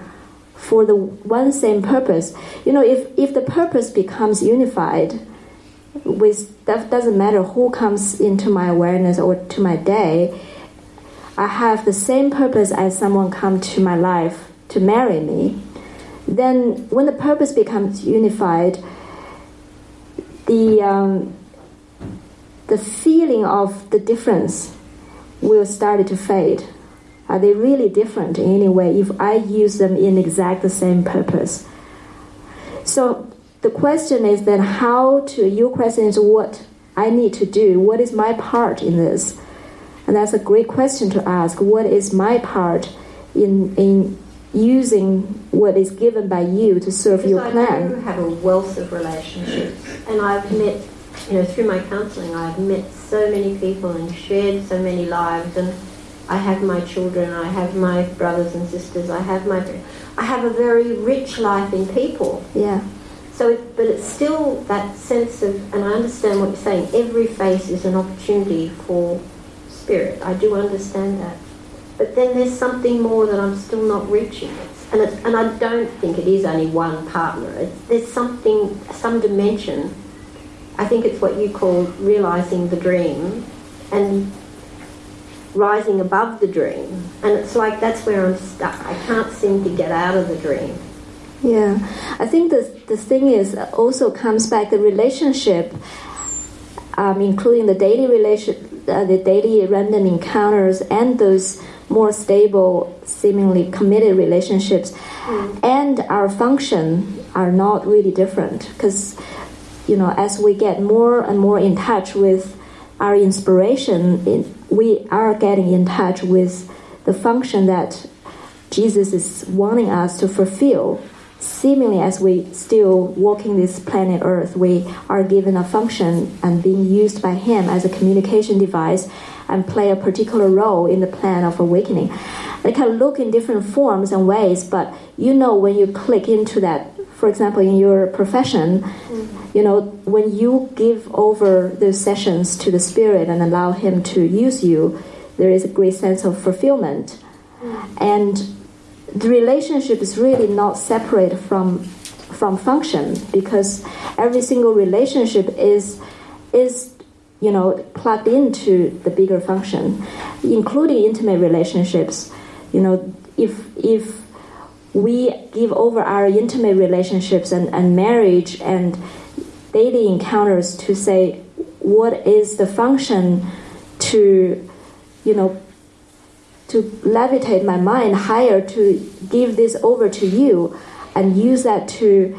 for the one same purpose. You know, if, if the purpose becomes unified, with that doesn't matter who comes into my awareness or to my day, I have the same purpose as someone come to my life to marry me. Then, when the purpose becomes unified, the um, the feeling of the difference will start to fade. Are they really different in any way if I use them in exact the same purpose? So the question is then how to, your question is what I need to do, what is my part in this? And that's a great question to ask. What is my part in, in using what is given by you to serve Because your I plan? do have a wealth of relationships, and I've met, you know, through my counselling, I've met so many people and shared so many lives, and I have my children, I have my brothers and sisters, I have my, I have a very rich life in people. Yeah. So, it, but it's still that sense of, and I understand what you're saying. Every face is an opportunity for spirit. I do understand that. But then there's something more that I'm still not reaching. And, it, and I don't think it is only one partner. It's, there's something, some dimension. I think it's what you call realizing the dream and rising above the dream. And it's like that's where I'm stuck. I can't seem to get out of the dream. Yeah, I think the the thing is also comes back the relationship, um, including the daily relation, uh, the daily random encounters, and those more stable, seemingly committed relationships, mm. and our function are not really different because you know as we get more and more in touch with our inspiration, in, we are getting in touch with the function that Jesus is wanting us to fulfill seemingly as we still walking this planet Earth, we are given a function and being used by Him as a communication device and play a particular role in the plan of awakening. They can look in different forms and ways, but you know when you click into that, for example, in your profession, mm-hmm. you know, when you give over those sessions to the Spirit and allow Him to use you, there is a great sense of fulfillment. Mm-hmm. And the relationship is really not separate from from function because every single relationship is is you know plugged into the bigger function including intimate relationships you know if if we give over our intimate relationships and, and marriage and daily encounters to say what is the function to you know to levitate my mind higher to give this over to you and use that to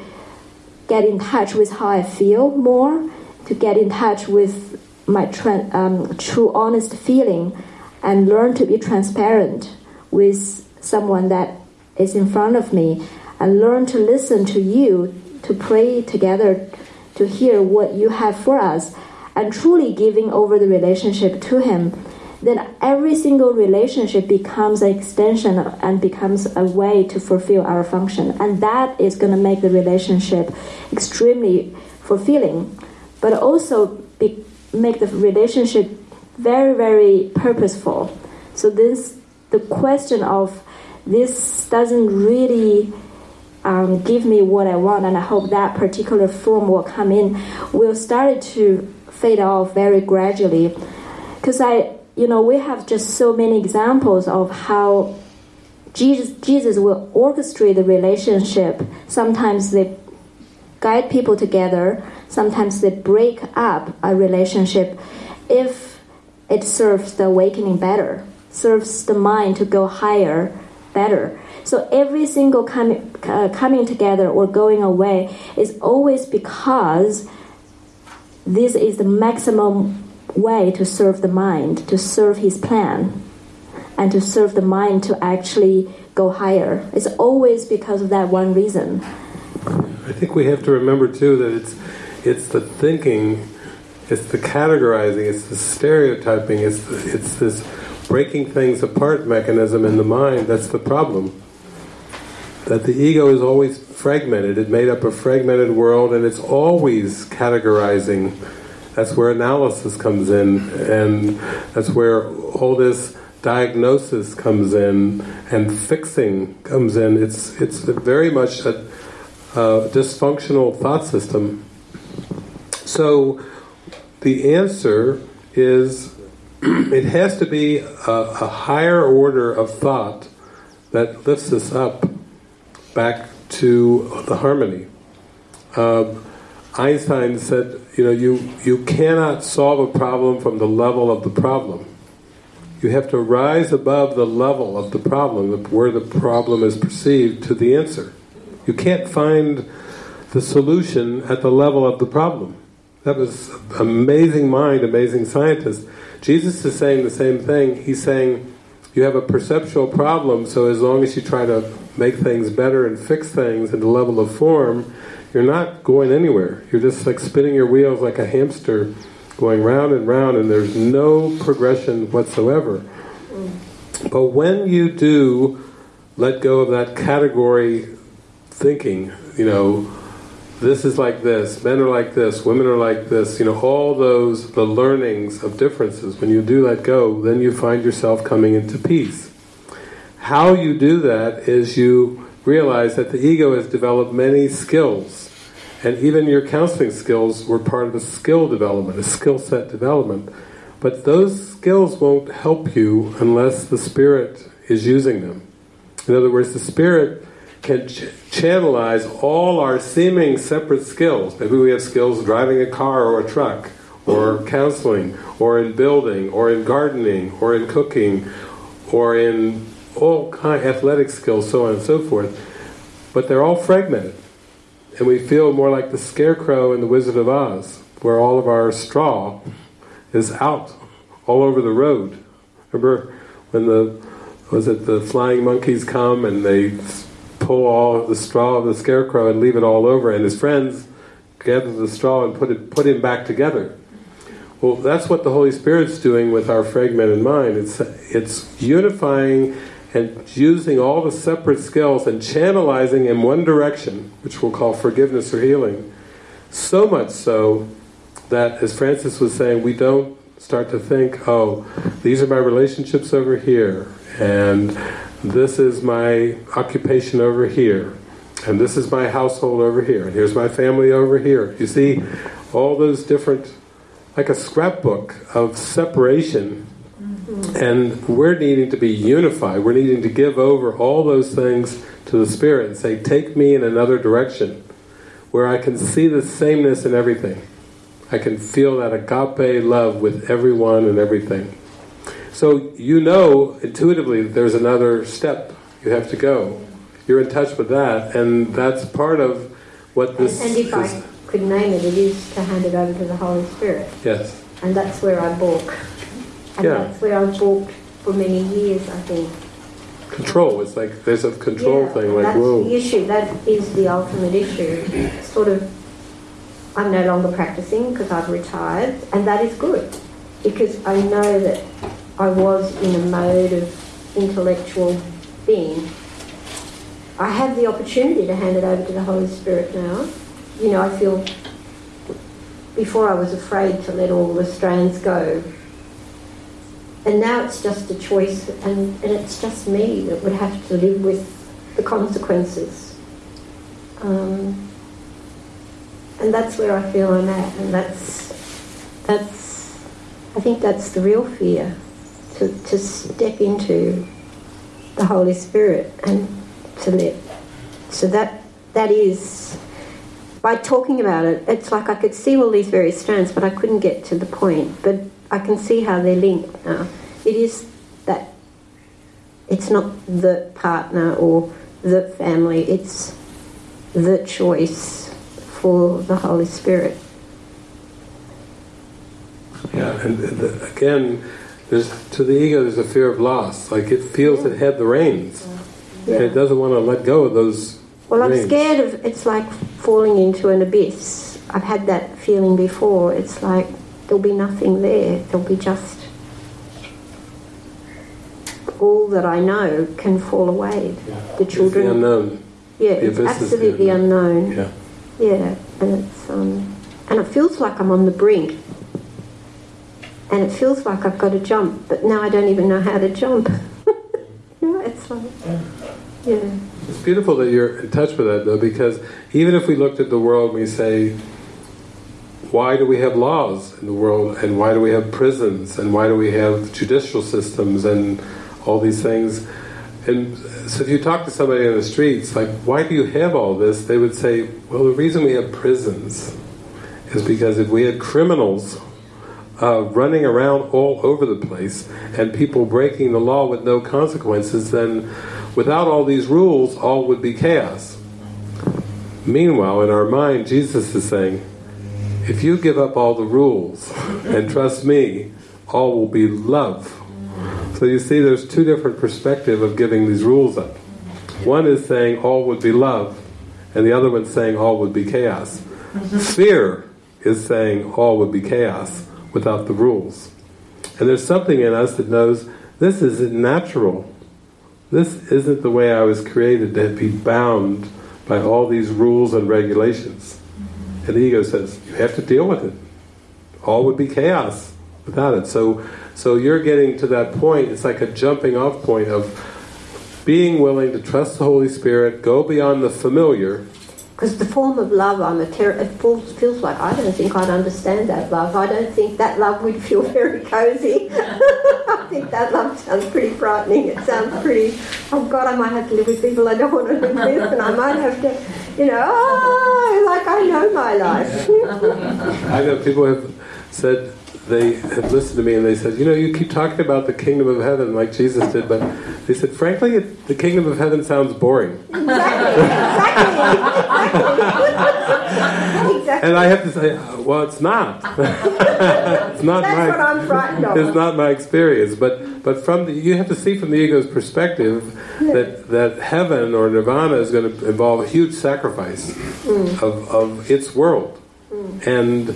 get in touch with how I feel more, to get in touch with my um, true honest feeling and learn to be transparent with someone that is in front of me and learn to listen to you, to pray together, to hear what you have for us, and truly giving over the relationship to Him then every single relationship becomes an extension and becomes a way to fulfill our function. And that is going to make the relationship extremely fulfilling, but also be, make the relationship very, very purposeful. So this, the question of this doesn't really um, give me what I want, and I hope that particular form will come in, will start to fade off very gradually. Because I you know, we have just so many examples of how Jesus, Jesus will orchestrate the relationship. Sometimes they guide people together, sometimes they break up a relationship if it serves the awakening better, serves the mind to go higher better. So every single com- uh, coming together or going away is always because this is the maximum way to serve the mind, to serve his plan, and to serve the mind to actually go higher. It's always because of that one reason. I think we have to remember too that it's it's the thinking, it's the categorizing, it's the stereotyping, it's the, it's this breaking things apart mechanism in the mind that's the problem. That the ego is always fragmented. It made up a fragmented world, and it's always categorizing that's where analysis comes in, and that's where all this diagnosis comes in, and fixing comes in. It's it's very much a, a dysfunctional thought system. So the answer is it has to be a, a, higher order of thought that lifts us up back to the harmony. Uh, Einstein said, you know, you, you cannot solve a problem from the level of the problem. You have to rise above the level of the problem, where the problem is perceived, to the answer. You can't find the solution at the level of the problem. That was amazing mind, amazing scientist. Jesus is saying the same thing. He's saying, you have a perceptual problem, so as long as you try to make things better and fix things at the level of form, you're not going anywhere. You're just like spinning your wheels like a hamster, going round and round, and there's no progression whatsoever. But when you do let go of that category thinking, you know, this is like this, men are like this, women are like this, you know, all those, the learnings of differences, when you do let go, then you find yourself coming into peace. How you do that is you realize that the ego has developed many skills and even your counseling skills were part of a skill development, a skill set development. But those skills won't help you unless the Spirit is using them. In other words, the Spirit can ch- channelize all our seeming separate skills. Maybe we have skills driving a car or a truck, or counseling, or in building, or in gardening, or in cooking, or in all kind athletic skills, so on and so forth. But they're all fragmented. And we feel more like the scarecrow in the Wizard of Oz, where all of our straw is out all over the road. Remember when the was it the flying monkeys come and they pull all the straw of the scarecrow and leave it all over, and his friends gather the straw and put it put him back together. Well, that's what the Holy Spirit's doing with our fragmented mind. It's it's unifying and using all the separate skills and channelizing in one direction, which we'll call forgiveness or healing. So much so that, as Frances was saying, we don't start to think, oh, these are my relationships over here, and this is my occupation over here, and this is my household over here, and here's my family over here. You see, all those different, like a scrapbook of separation, mm-hmm. and we're needing to be unified. We're needing to give over all those things to the Spirit and say, take me in another direction, where I can see the sameness in everything. I can feel that agape love with everyone and everything. So you know intuitively that there's another step you have to go. You're in touch with that, and that's part of what this. And, if this, I could name it, it is to hand it over to the Holy Spirit. Yes. And that's where I balk. And yeah. that's where I've balked for many years, I think. Control. It's like there's a control yeah, thing. Like that's whoa. the issue. That is the ultimate issue. Sort of. I'm no longer practicing because I've retired, and that is good because I know that I was in a mode of intellectual being. I have the opportunity to hand it over to the Holy Spirit now. You know, I feel before I was afraid to let all the strands go. And now it's just a choice, and, and it's just me that would have to live with the consequences. Um, and that's where I feel I'm at, and that's that's I think that's the real fear to, step into the Holy Spirit and to let. So that that is by talking about it, it's like I could see all these various strands, but I couldn't get to the point. But I can see how they're linked now. It is that it's not the partner or the family, it's the choice for the Holy Spirit. Yeah, and again, there's, to the ego, there's a fear of loss. Like it feels it had the reins. Yeah. And it doesn't want to let go of those. Well, reins. I'm scared of it's like falling into an abyss. I've had that feeling before. It's like there'll be nothing there. There'll be just all that I know can fall away. Yeah. The children. It's the unknown. Yeah, the it's absolutely unknown. unknown. Yeah. Yeah, and it's um, and it feels like I'm on the brink and it feels like I've got to jump, but now I don't even know how to jump. know, it's like, yeah. It's beautiful that you're in touch with that, though, because even if we looked at the world we say, why do we have laws in the world, and why do we have prisons, and why do we have judicial systems, and all these things? And so if you talk to somebody on the streets, like, why do you have all this? They would say, well, the reason we have prisons is because if we had criminals uh, running around all over the place and people breaking the law with no consequences, then without all these rules, all would be chaos. Meanwhile, in our mind, Jesus is saying, if you give up all the rules and trust me, all will be love. So you see there's two different perspectives of giving these rules up. One is saying all would be love, and the other one's saying all would be chaos. Fear is saying all would be chaos without the rules. And there's something in us that knows this isn't natural. This isn't the way I was created to be bound by all these rules and regulations. And the ego says, you have to deal with it. All would be chaos without it. So, so you're getting to that point, it's like a jumping off point of being willing to trust the Holy Spirit, go beyond the familiar, because the form of love I'm a ter- it feels, like I don't think I'd understand that love. I don't think that love would feel very cozy. I think that love sounds pretty frightening. It sounds pretty. Oh God, I might have to live with people I don't want to live with, and I might have to, you know, oh, like I know my life. I know people have said they have listened to me and they said, you know, you keep talking about the kingdom of heaven like Jesus did, but they said, frankly, it, the kingdom of heaven sounds boring. Exactly. exactly. exactly. And I have to say, uh, well, it's not. it's not That's my. what I'm frightened of. It's not my experience, but but from the, you have to see from the ego's perspective that that heaven or nirvana is going to involve a huge sacrifice mm. of of its world. And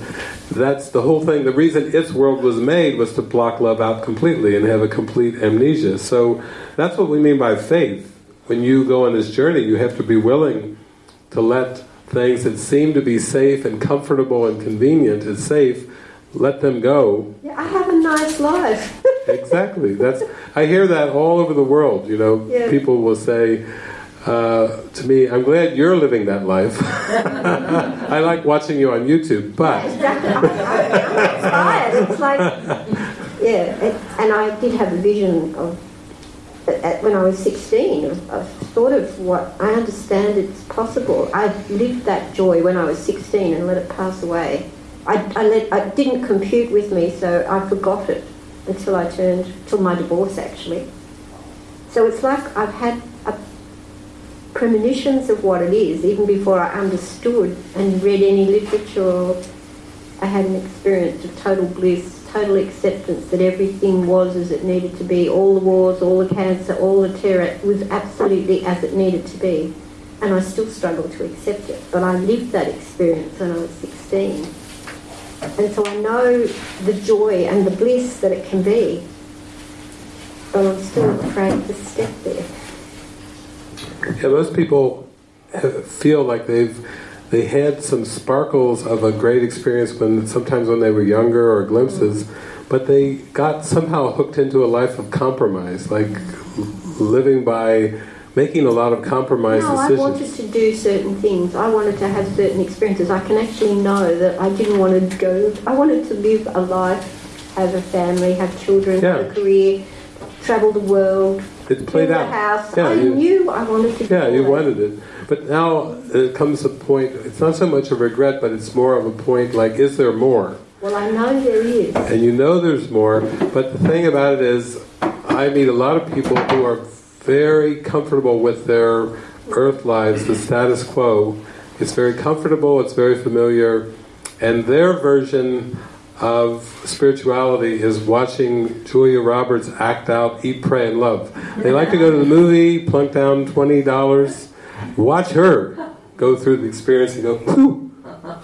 that's the whole thing. The reason its world was made was to block love out completely and have a complete amnesia. So that's what we mean by faith. When you go on this journey, you have to be willing to let things that seem to be safe and comfortable and convenient and safe, let them go. Yeah, I have a nice life. Exactly. That's I hear that all over the world. You know, Yeah. people will say uh, to me, "I'm glad you're living that life." I like watching you on YouTube, but Exactly. I, It's like, yeah. It, and I did have a vision of at- when I was 16 of, of sort of what I understand it's possible. I lived that joy when I was 16 and let it pass away. I, I let I didn't compute with me, so I forgot it until I turned till my divorce actually. So it's like I've had a premonitions of what it is even before I understood and read any literature I had an experience of total bliss, total acceptance that everything was as it needed to be. All the wars, all the cancer, all the terror was absolutely as it needed to be. And I still struggle to accept it. But I lived that experience when I was 16. And so I know the joy and the bliss that it can be. But I'm still afraid to step there. Yeah, most people have- feel like they've they had some sparkles of a great experience when sometimes when they were younger or glimpses, but they got somehow hooked into a life of compromise, like living by making a lot of compromise No, I wanted to do certain things. I wanted to have certain experiences. I can actually know that I didn't want to go. I wanted to live a life, have a family, have children, have a career, travel the world, It's played out. house. Yeah, I you- knew I wanted to. Yeah, you it. wanted it. But now it comes a point, it's not so much a regret, but it's more of a point like, is there more? Well, I know there is. And you know there's more, but the thing about it is, I meet a lot of people who are very comfortable with their earth lives, the status quo. It's very comfortable, it's very familiar, and their version of spirituality is watching Julia Roberts act out Eat, Pray, and Love. They like to go to the movie, plunk down $20, watch her go through the experience and go, Phew,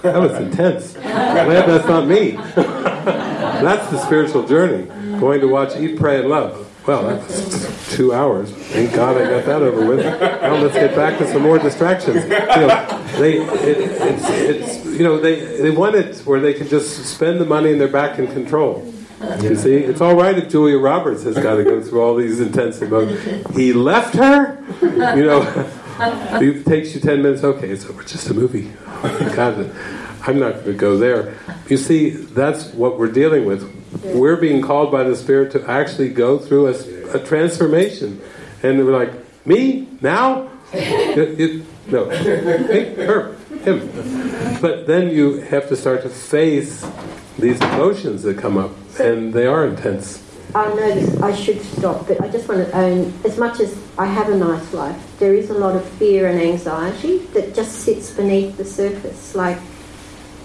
that was intense. Glad that's not me. that's the spiritual journey. Going to watch Eat, Pray, and Love. Well, that's two hours. Thank God I got that over with. Now let's get back to some more distractions. You know, they, it, it's, it's, you know, they, they want it where they can just spend the money and they're back in control. You see, it's all right if Julia Roberts has got to go through all these intense emotions. He left her, you know. It takes you ten minutes. Okay, it's over. Just a movie. God, I'm not going to go there. You see, that's what we're dealing with. We're being called by the Spirit to actually go through a, a transformation, and we're like, me now? No, her, him. But then you have to start to face these emotions that come up, and they are intense. I know I should stop, but I just want to um, own, as much as I have a nice life, there is a lot of fear and anxiety that just sits beneath the surface. Like,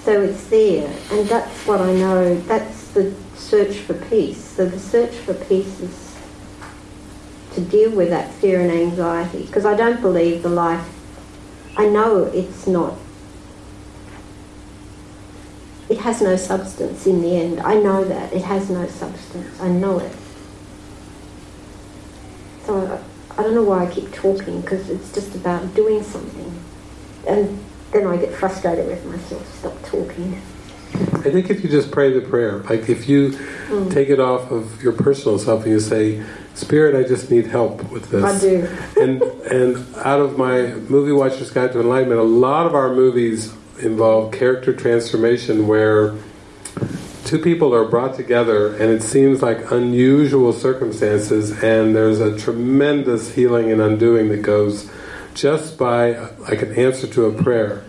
so it's there, and that's what I know. That's the search for peace. So the search for peace is to deal with that fear and anxiety, because I don't believe the life. I know it's not. It has no substance in the end. I know that. It has no substance. I know it. So I, I don't know why I keep talking because it's just about doing something. And then I get frustrated with myself. Stop talking. I think if you just pray the prayer, like if you mm. take it off of your personal self and you say, Spirit, I just need help with this. I do. and and out of my movie watcher's guide to enlightenment, a lot of our movies involve character transformation where two people are brought together and it seems like unusual circumstances and there's a tremendous healing and undoing that goes just by like an answer to a prayer.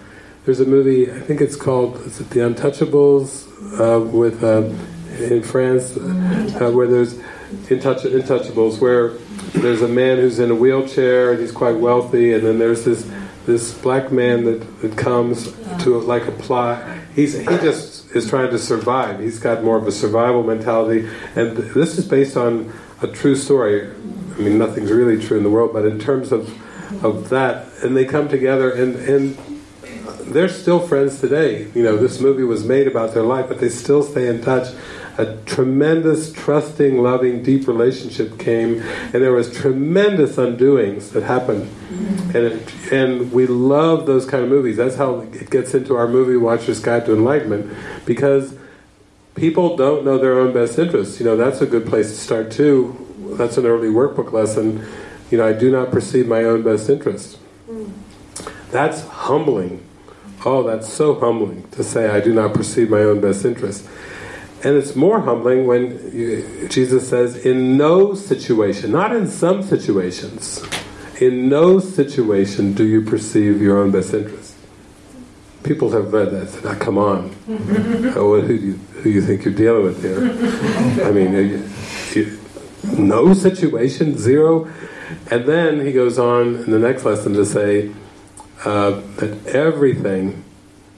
There's a movie, I think it's called is it The Untouchables uh, with uh, in France uh, where there's Intouch- Intouchables where there's a man who's in a wheelchair and he's quite wealthy and then there's this this black man that, that comes to like a plot. He's he just is trying to survive. He's got more of a survival mentality and this is based on a true story. I mean nothing's really true in the world but in terms of of that and they come together and and they're still friends today. You know this movie was made about their life but they still stay in touch. A tremendous trusting loving deep relationship came and there was tremendous undoings that happened. And it, and we love those kind of movies. That's how it gets into our movie watcher's guide to enlightenment because people don't know their own best interests. You know that's a good place to start too. That's an early workbook lesson. You know I do not perceive my own best interest. Mm. That's humbling oh that's so humbling to say I do not perceive my own best interest and it's more humbling when you, Jesus says, in no situation, not in some situations, in no situation do you perceive your own best interest. People have read that and said, ah, come on. oh, who, do you, who you think you're dealing with here? I mean, you, you, no situation, zero. And then he goes on in the next lesson to say uh, that everything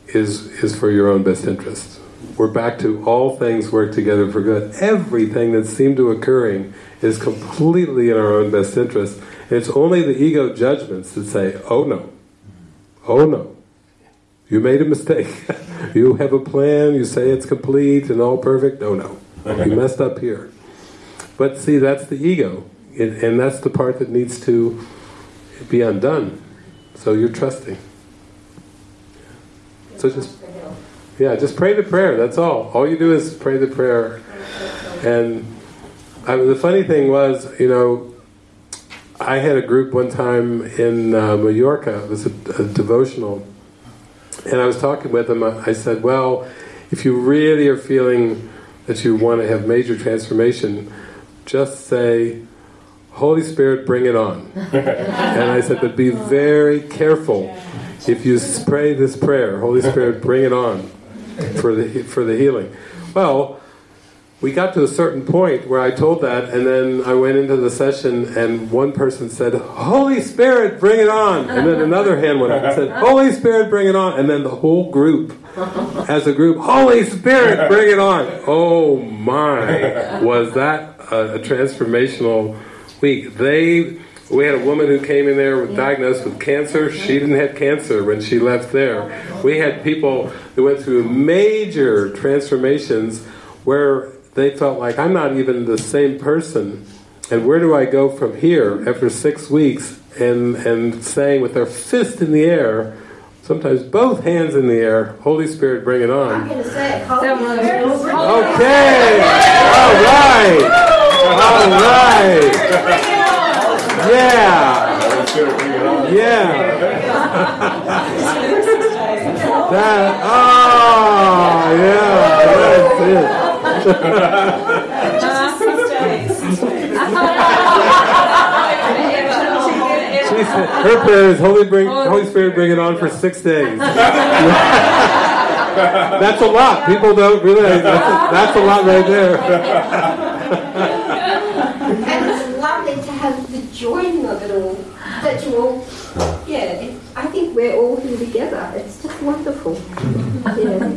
is, is for your own best interest we're back to all things work together for good. Everything that seemed to occurring is completely in our own best interest. It's only the ego judgments that say, oh no, oh no, you made a mistake. you have a plan, you say it's complete and all perfect, oh no, you messed up here. But see, that's the ego, and that's the part that needs to be undone. So you're trusting. So just yeah, just pray the prayer, that's all. All you do is pray the prayer. And I, mean, the funny thing was, you know, I had a group one time in uh, Mallorca, it was a, a devotional, and I was talking with them, I said, well, if you really are feeling that you want to have major transformation, just say, Holy Spirit, bring it on. and I said, but be very careful. If you pray this prayer, Holy Spirit, bring it on for the for the healing. Well, we got to a certain point where I told that, and then I went into the session, and one person said, "Holy Spirit, bring it on!" And then another hand went up and said, "Holy Spirit, bring it on!" And then the whole group, as a group, "Holy Spirit, bring it on!" Oh my, was that a, a transformational week? They we had a woman who came in there with diagnosed with cancer. She didn't have cancer when she left there. We had people who went through major transformations where they felt like I'm not even the same person. And where do I go from here after six weeks and and saying with their fist in the air, sometimes both hands in the air, Holy Spirit, bring it on. I'm going to say, Holy Spirit. Okay, all right, all right. Yeah. Yeah. that, oh, yeah, that's it. her prayer is Holy, bring, oh, Holy Spirit bring it on for six days. that's a lot. People don't realize that's a, that's a lot right there joining of it all, that you all, yeah, I think we're all here together. It's just wonderful. Yeah.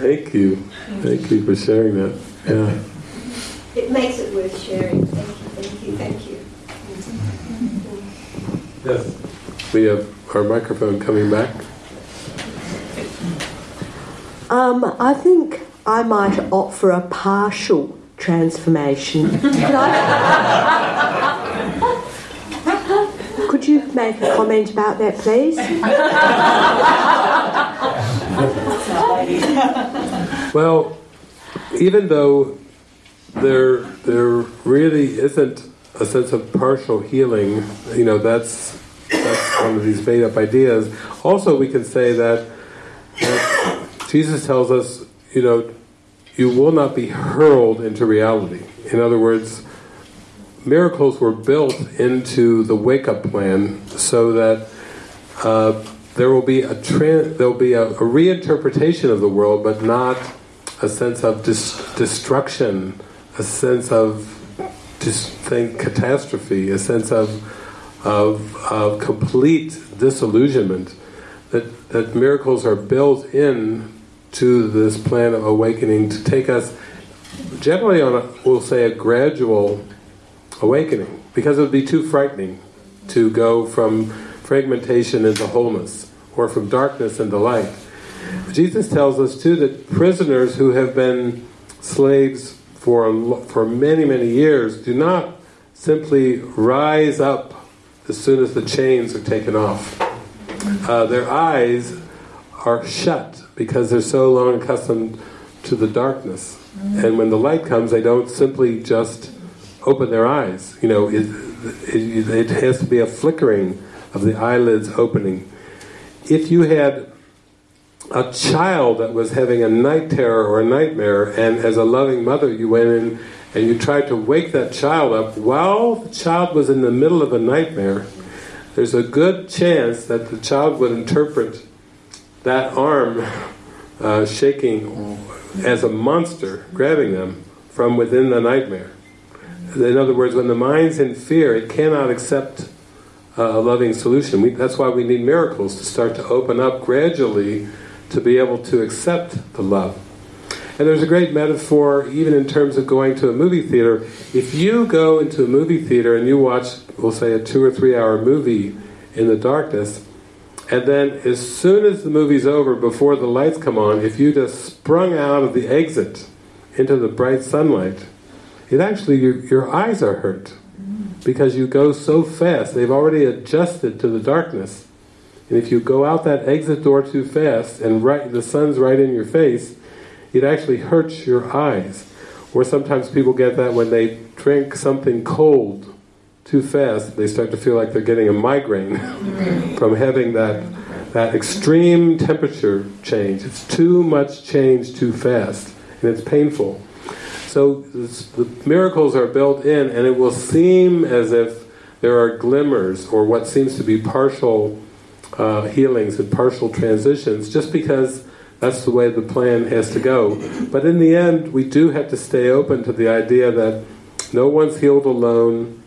Thank you. Thank you for sharing that. Yeah. It makes it worth sharing. Thank you, thank you, thank you. Yes. We have our microphone coming back. Um, I think I might opt for a partial transformation. Could you make a comment about that, please? well, even though there there really isn't a sense of partial healing, you know, that's that's one of these made up ideas. Also, we can say that, that Jesus tells us, you know, you will not be hurled into reality. In other words, miracles were built into the wake-up plan so that uh, there will be a there will be a, a, reinterpretation of the world, but not a sense of dis destruction, a sense of dis think catastrophe, a sense of, of of complete disillusionment. That that miracles are built in to this plan of awakening to take us generally on a, we'll say a gradual awakening because it would be too frightening to go from fragmentation into wholeness or from darkness into light. Jesus tells us too that prisoners who have been slaves for for many many years do not simply rise up as soon as the chains are taken off. Uh, their eyes are shut because they're so long accustomed to the darkness. And when the light comes, they don't simply just open their eyes. You know, it, it, it has to be a flickering of the eyelids opening. If you had a child that was having a night terror or a nightmare, and as a loving mother you went in and you tried to wake that child up while the child was in the middle of a nightmare, there's a good chance that the child would interpret that arm uh, shaking as a monster grabbing them from within the nightmare. In other words, when the mind's in fear, it cannot accept uh, a loving solution. We, that's why we need miracles to start to open up gradually to be able to accept the love. And there's a great metaphor, even in terms of going to a movie theater. If you go into a movie theater and you watch, we'll say, a two or three hour movie in the darkness, and then as soon as the movie's over, before the lights come on, if you just sprung out of the exit into the bright sunlight, it actually, your, your eyes are hurt because you go so fast. They've already adjusted to the darkness. And if you go out that exit door too fast and right, the sun's right in your face, it actually hurts your eyes. Or sometimes people get that when they drink something cold too fast, they start to feel like they're getting a migraine from having that that extreme temperature change. It's too much change too fast, and it's painful. So the miracles are built in, and it will seem as if there are glimmers or what seems to be partial uh, healings and partial transitions, just because that's the way the plan has to go. But in the end, we do have to stay open to the idea that no one's healed alone,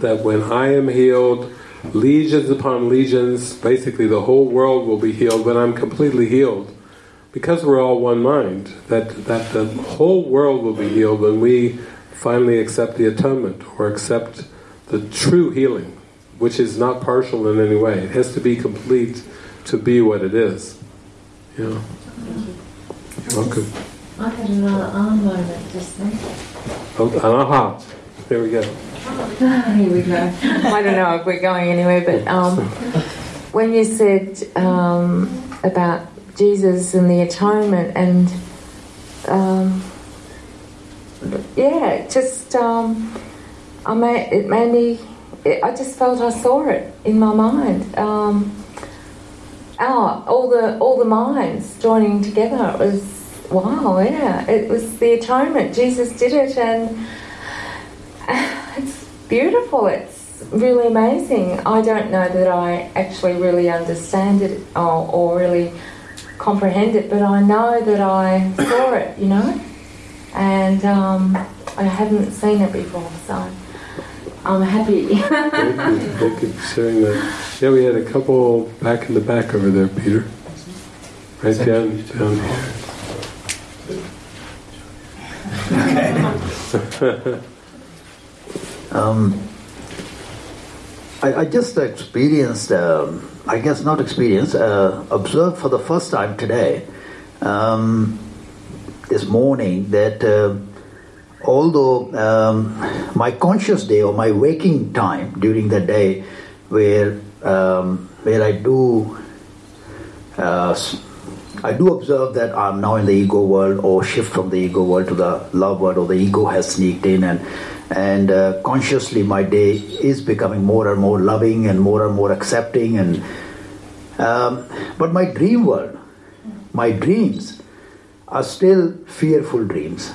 that when I am healed, legions upon legions, basically the whole world will be healed when I'm completely healed because we're all one mind, that, that the whole world will be healed when we finally accept the atonement or accept the true healing, which is not partial in any way. It has to be complete to be what it is. You're welcome. I had another arm moment just then. Oh, aha. There we go. Here we go. I don't know if we're going anywhere, but um, when you said um, about Jesus and the atonement, and um, yeah, just um, I made, it made me. It, I just felt I saw it in my mind. Um, oh, all the all the minds joining together. It was wow. Yeah, it was the atonement. Jesus did it, and it's beautiful. It's really amazing. I don't know that I actually really understand it or, or really comprehend it, but I know that I saw it, you know, and um, I haven't seen it before, so I'm happy. thank, you, thank you for sharing that. Yeah, we had a couple back in the back over there, Peter. Right down, down here. um, I, I, just experienced um, I guess not experienced, uh, observed for the first time today, um, this morning, that uh, although um, my conscious day or my waking time during the day, where um, where I do uh, I do observe that I'm now in the ego world or shift from the ego world to the love world or the ego has sneaked in and and uh, consciously my day is becoming more and more loving and more and more accepting and um, but my dream world my dreams are still fearful dreams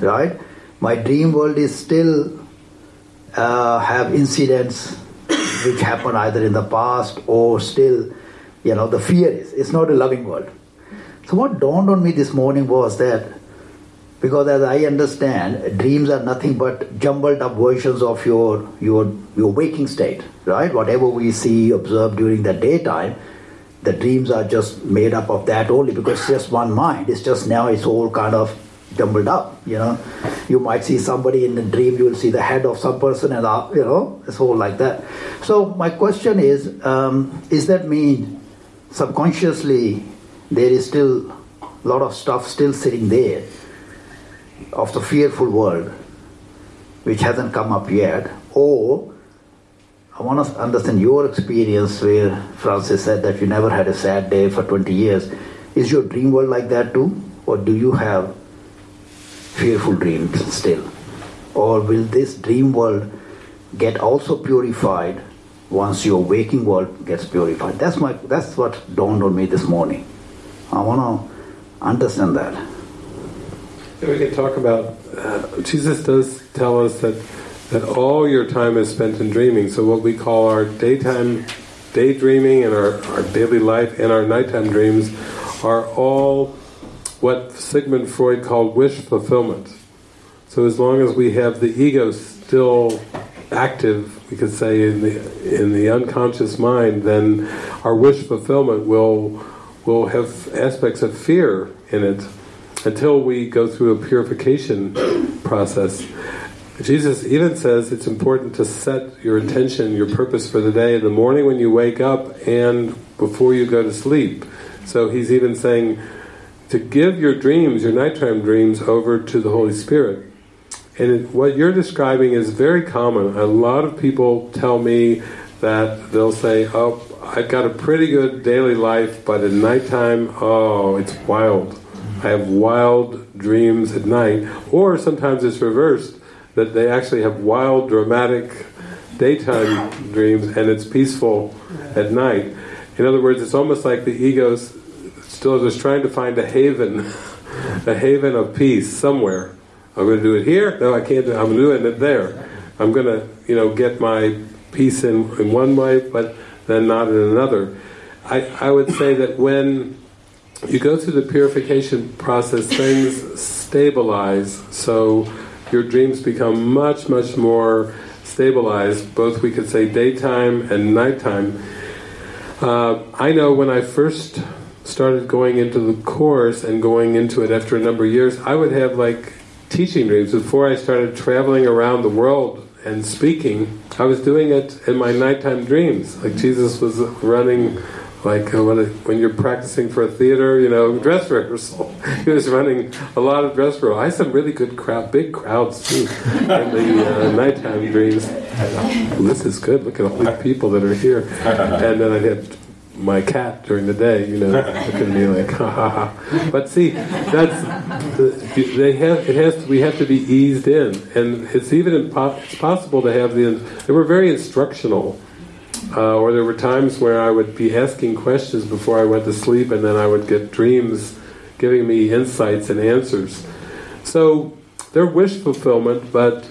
right? My dream world is still uh, have incidents which happen either in the past or still you know the fear is it's not a loving world. So what dawned on me this morning was that because as I understand, dreams are nothing but jumbled up versions of your your your waking state, right? Whatever we see, observe during the daytime, the dreams are just made up of that only because it's just one mind. It's just now it's all kind of jumbled up, you know. You might see somebody in the dream, you will see the head of some person, and uh, you know, it's all like that. So my question is, um, is that mean subconsciously there is still a lot of stuff still sitting there? Of the fearful world, which hasn't come up yet, or I want to understand your experience where Frances said that you never had a sad day for 20 years. Is your dream world like that too? Or do you have fearful dreams still? Or will this dream world get also purified once your waking world gets purified? That's, my, that's what dawned on me this morning. I want to understand that. Yeah, we can talk about. Uh, Jesus does tell us that that all your time is spent in dreaming. So what we call our daytime daydreaming and our, our daily life and our nighttime dreams are all what Sigmund Freud called wish fulfillment. So as long as we have the ego still active, we could say in the in the unconscious mind, then our wish fulfillment will will have aspects of fear in it until we go through a purification process. Jesus even says it's important to set your intention, your purpose for the day in the morning when you wake up and before you go to sleep. So he's even saying to give your dreams, your nighttime dreams, over to the Holy Spirit. And what you're describing is very common. A lot of people tell me that they'll say, oh, I've got a pretty good daily life, but at nighttime, oh, it's wild. I have wild dreams at night, or sometimes it's reversed, that they actually have wild, dramatic daytime dreams and it's peaceful at night. In other words, it's almost like the ego still is trying to find a haven, a haven of peace somewhere. I'm going to do it here. No, I can't. Do it. I'm doing it there. I'm going to, you know, get my peace in in one way, but then not in another. I I would say that when you go through the purification process, things stabilize, so your dreams become much, much more stabilized, both we could say daytime and nighttime. Uh, I know when I first started going into the course and going into it after a number of years, I would have like teaching dreams. Before I started traveling around the world and speaking, I was doing it in my nighttime dreams. Like Jesus was running like uh, when, it, when you're practicing for a theater, you know, dress rehearsal. he was running a lot of dress rehearsal. I had some really good crowd, big crowds too, in the uh, nighttime dreams. This is good. Look at all these people that are here. And then I had my cat during the day, you know, looking at me like, ha ha ha. But see, that's they have. It has. To, we have to be eased in, and it's even impo- it's possible to have the. They were very instructional uh, or there were times where I would be asking questions before I went to sleep and then I would get dreams giving me insights and answers. So they're wish fulfillment, but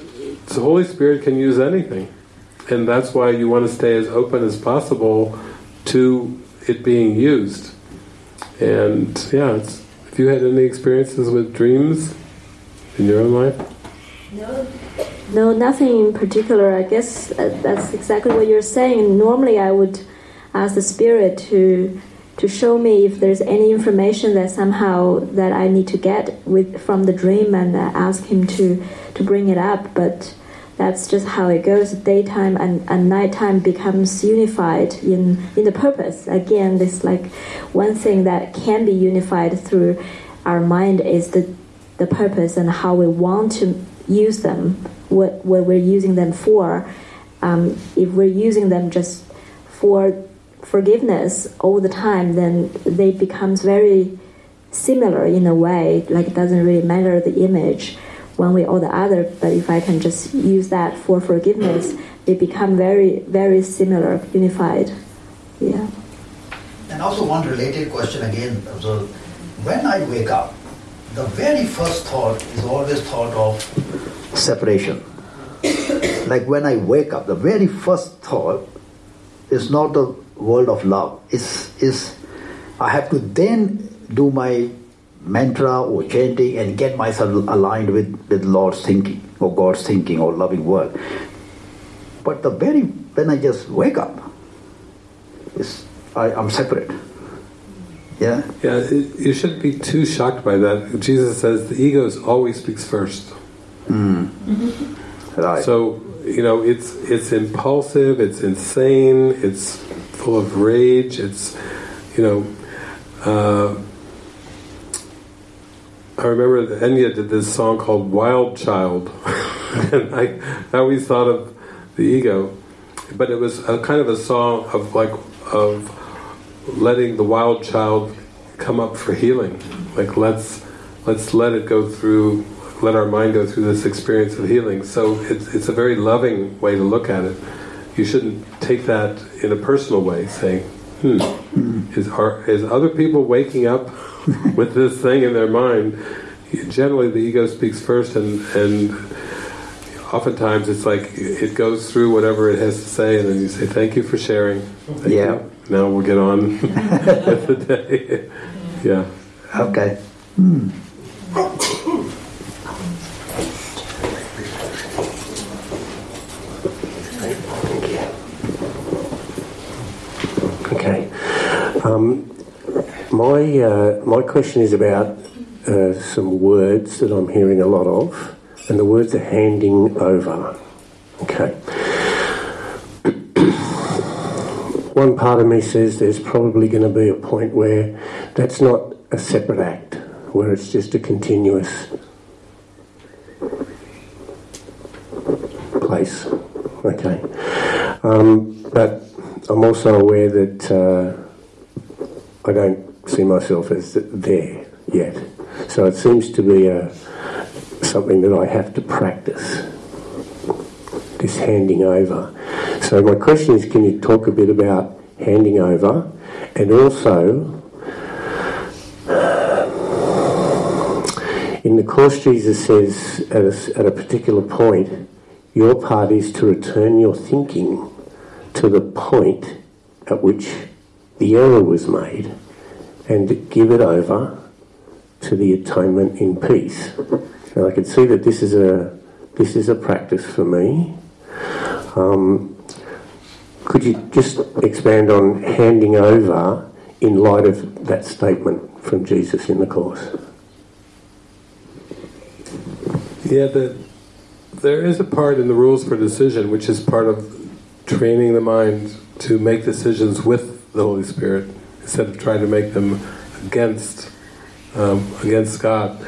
the Holy Spirit can use anything. And that's why you want to stay as open as possible to it being used. And yeah, have you had any experiences with dreams in your own life? No. No, nothing in particular. I guess uh, that's exactly what you're saying. Normally, I would ask the spirit to to show me if there's any information that somehow that I need to get with from the dream, and uh, ask him to to bring it up. But that's just how it goes. Daytime and, and nighttime becomes unified in in the purpose. Again, this like one thing that can be unified through our mind is the the purpose and how we want to use them what, what we're using them for. Um, if we're using them just for forgiveness all the time, then they becomes very similar in a way. Like it doesn't really matter the image one way or the other. But if I can just use that for forgiveness, they become very very similar, unified. Yeah. And also one related question again. So when I wake up, the very first thought is always thought of separation. like when I wake up, the very first thought is not the world of love. Is is I have to then do my mantra or chanting and get myself aligned with, with Lord's thinking or God's thinking or loving word. But the very when I just wake up, is I, I'm separate. Yeah? Yeah, it, you shouldn't be too shocked by that. Jesus says the ego always speaks first. Mm. Mm-hmm. Right. So, you know, it's it's impulsive, it's insane, it's full of rage, it's, you know, uh, I remember that Enya did this song called Wild Child. and I, I always thought of the ego. But it was a kind of a song of like, of letting the wild child come up for healing. Like let's let's let it go through, let our mind go through this experience of healing. So it's it's a very loving way to look at it. You shouldn't take that in a personal way, saying, "Hmm, is are is other people waking up with this thing in their mind?" Generally, the ego speaks first, and and oftentimes it's like it goes through whatever it has to say, and then you say, "Thank you for sharing." Thank yeah. You now we'll get on with the day. yeah. Okay. Hmm. Okay. Um, my uh, my question is about uh, some words that I'm hearing a lot of, and the words are handing over. Okay. One part of me says there's probably going to be a point where that's not a separate act, where it's just a continuous place. Okay. Um, but I'm also aware that uh, I don't see myself as there yet. So it seems to be a, something that I have to practice, this handing over. So my question is, can you talk a bit about handing over, and also in the course Jesus says at a, at a particular point, your part is to return your thinking to the point at which the error was made, and give it over to the atonement in peace. And I can see that this is a this is a practice for me. Um, could you just expand on handing over in light of that statement from Jesus in the Course? Yeah, the, there is a part in the rules for decision which is part of training the mind to make decisions with the Holy Spirit instead of trying to make them against um, against God.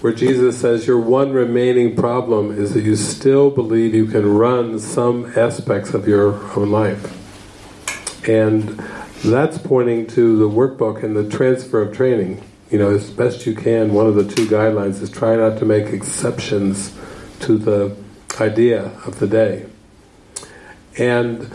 Where Jesus says your one remaining problem is that you still believe you can run some aspects of your own life. And that's pointing to the workbook and the transfer of training. You know, as best you can, one of the two guidelines is try not to make exceptions to the idea of the day. And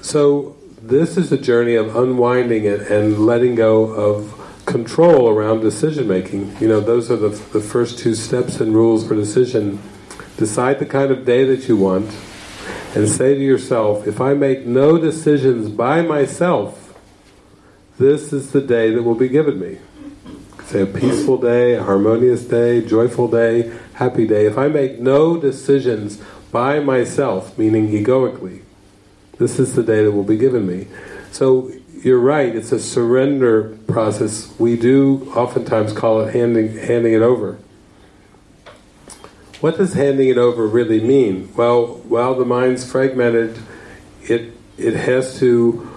so this is a journey of unwinding it and letting go of control around decision making. You know, those are the, the first two steps and rules for decision. Decide the kind of day that you want and say to yourself, if I make no decisions by myself, this is the day that will be given me. Say a peaceful day, a harmonious day, joyful day, happy day. If I make no decisions by myself, meaning egoically, this is the day that will be given me. So you're right, it's a surrender process. We do oftentimes call it handing, handing it over. What does handing it over really mean? Well, while the mind's fragmented, it it has to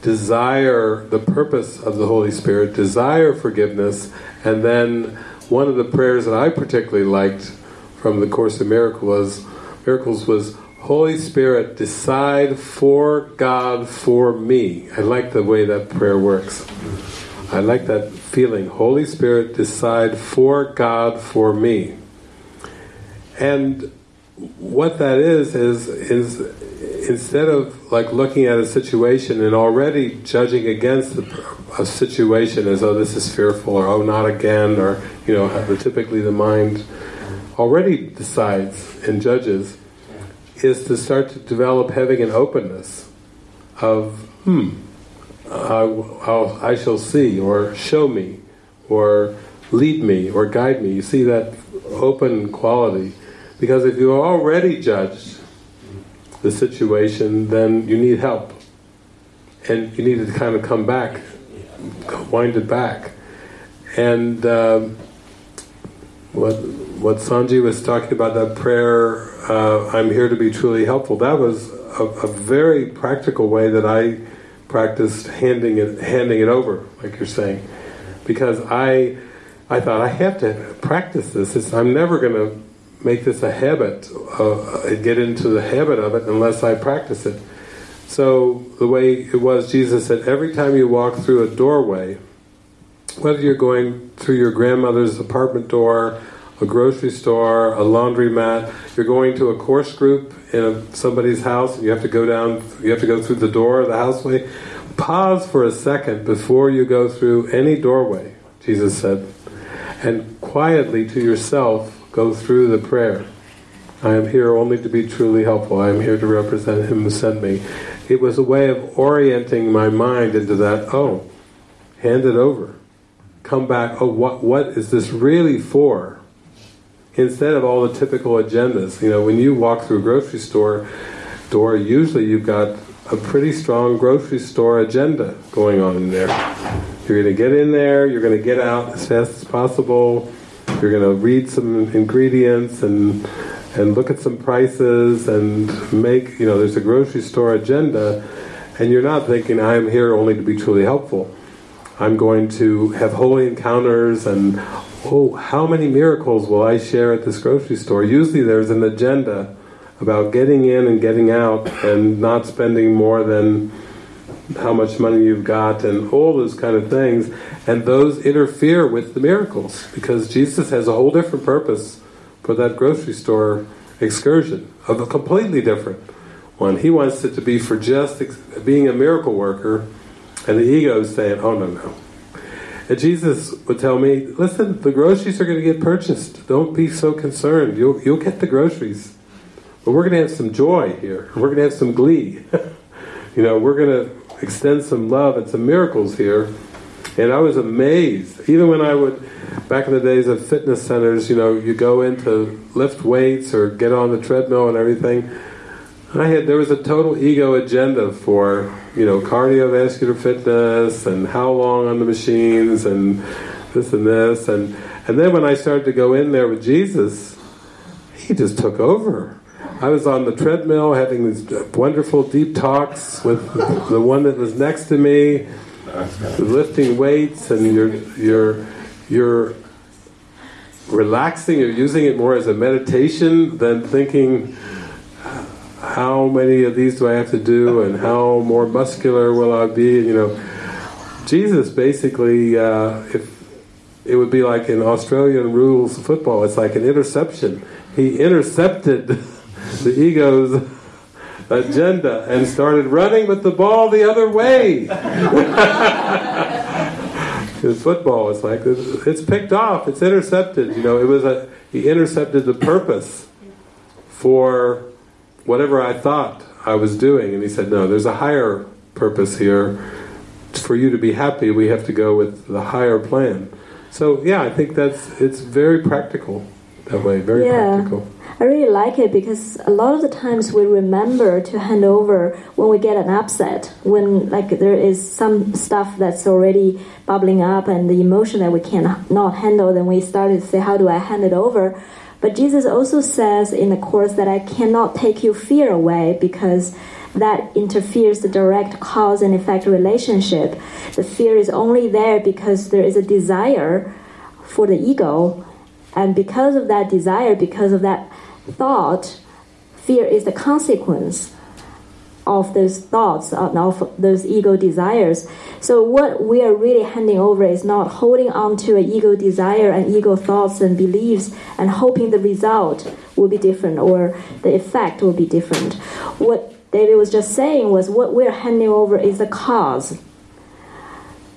desire the purpose of the Holy Spirit, desire forgiveness, and then one of the prayers that I particularly liked from the Course of Miracles was, Miracles was Holy Spirit, decide for God for me. I like the way that prayer works. I like that feeling. Holy Spirit, decide for God, for me. And what that is, is, is instead of like looking at a situation and already judging against a situation as oh this is fearful or oh not again or you know typically the mind already decides and judges is to start to develop having an openness of hmm I, I shall see or show me or lead me or guide me you see that open quality because if you already judged the situation, then you need help. And you need to kind of come back, wind it back. And um, what what Sanji was talking about, that prayer, uh, I'm here to be truly helpful, that was a, a, very practical way that I practiced handing it handing it over, like you're saying. Because I I thought I have to practice this. It's, I'm never going to make this a habit, uh, get into the habit of it unless I practice it. So the way it was, Jesus said, every time you walk through a doorway, whether you're going through your grandmother's apartment door, a grocery store, a laundromat, you're going to a course group in a, somebody's house, and you have to go down, you have to go through the door of the houseway, pause for a second before you go through any doorway, Jesus said, and quietly to yourself go through the prayer. I am here only to be truly helpful. I am here to represent Him who sent me. It was a way of orienting my mind into that, oh, hand it over. Come back, oh, what, what is this really for? Instead of all the typical agendas. You know, when you walk through a grocery store door, usually you've got a pretty strong grocery store agenda going on in there. You're going to get in there, you're going to get out as fast as possible, you're going to read some ingredients and and look at some prices and make, you know, there's a grocery store agenda and you're not thinking, I'm here only to be truly helpful. I'm going to have holy encounters and, oh, how many miracles will I share at this grocery store? Usually there's an agenda about getting in and getting out and not spending more than how much money you've got and all those kind of things and those interfere with the miracles because Jesus has a whole different purpose for that grocery store excursion of a completely different one. He wants it to be for just being a miracle worker and the ego is saying, oh no, no. And Jesus would tell me, listen, the groceries are going to get purchased. Don't be so concerned. You'll, you'll get the groceries. But we're going to have some joy here. We're going to have some glee. you know, we're going to extend some love and some miracles here. And I was amazed. Even when I would, back in the days of fitness centers, you know, you go in to lift weights or get on the treadmill and everything. I had there was a total ego agenda for you know cardiovascular fitness and how long on the machines and this and this and and then when I started to go in there with Jesus, he just took over. I was on the treadmill having these wonderful deep talks with the one that was next to me, lifting weights, and you're you're you're relaxing. You're using it more as a meditation than thinking, how many of these do I have to do, and how more muscular will I be? You know, Jesus basically, uh, if it would be like in Australian rules football, it's like an interception. He intercepted the ego's agenda and started running with the ball the other way. His football is like it's picked off, it's intercepted. You know, it was a he intercepted the purpose for whatever I thought I was doing, and he said, "No, there's a higher purpose here. For you to be happy, we have to go with the higher plan." So yeah, I think that's it's very practical that way, very yeah. practical. I really like it because a lot of the times we remember to hand over when we get an upset, when like there is some stuff that's already bubbling up and the emotion that we cannot handle, then we start to say, how do I hand it over? But Jesus also says in the Course that I cannot take your fear away because that interferes the direct cause and effect relationship. The fear is only there because there is a desire for the ego and because of that desire, because of that thought, fear is the consequence. Of those thoughts, of those ego desires. So what we are really handing over is not holding on to an ego desire and ego thoughts and beliefs and hoping the result will be different or the effect will be different. What David was just saying was what we're handing over is the cause.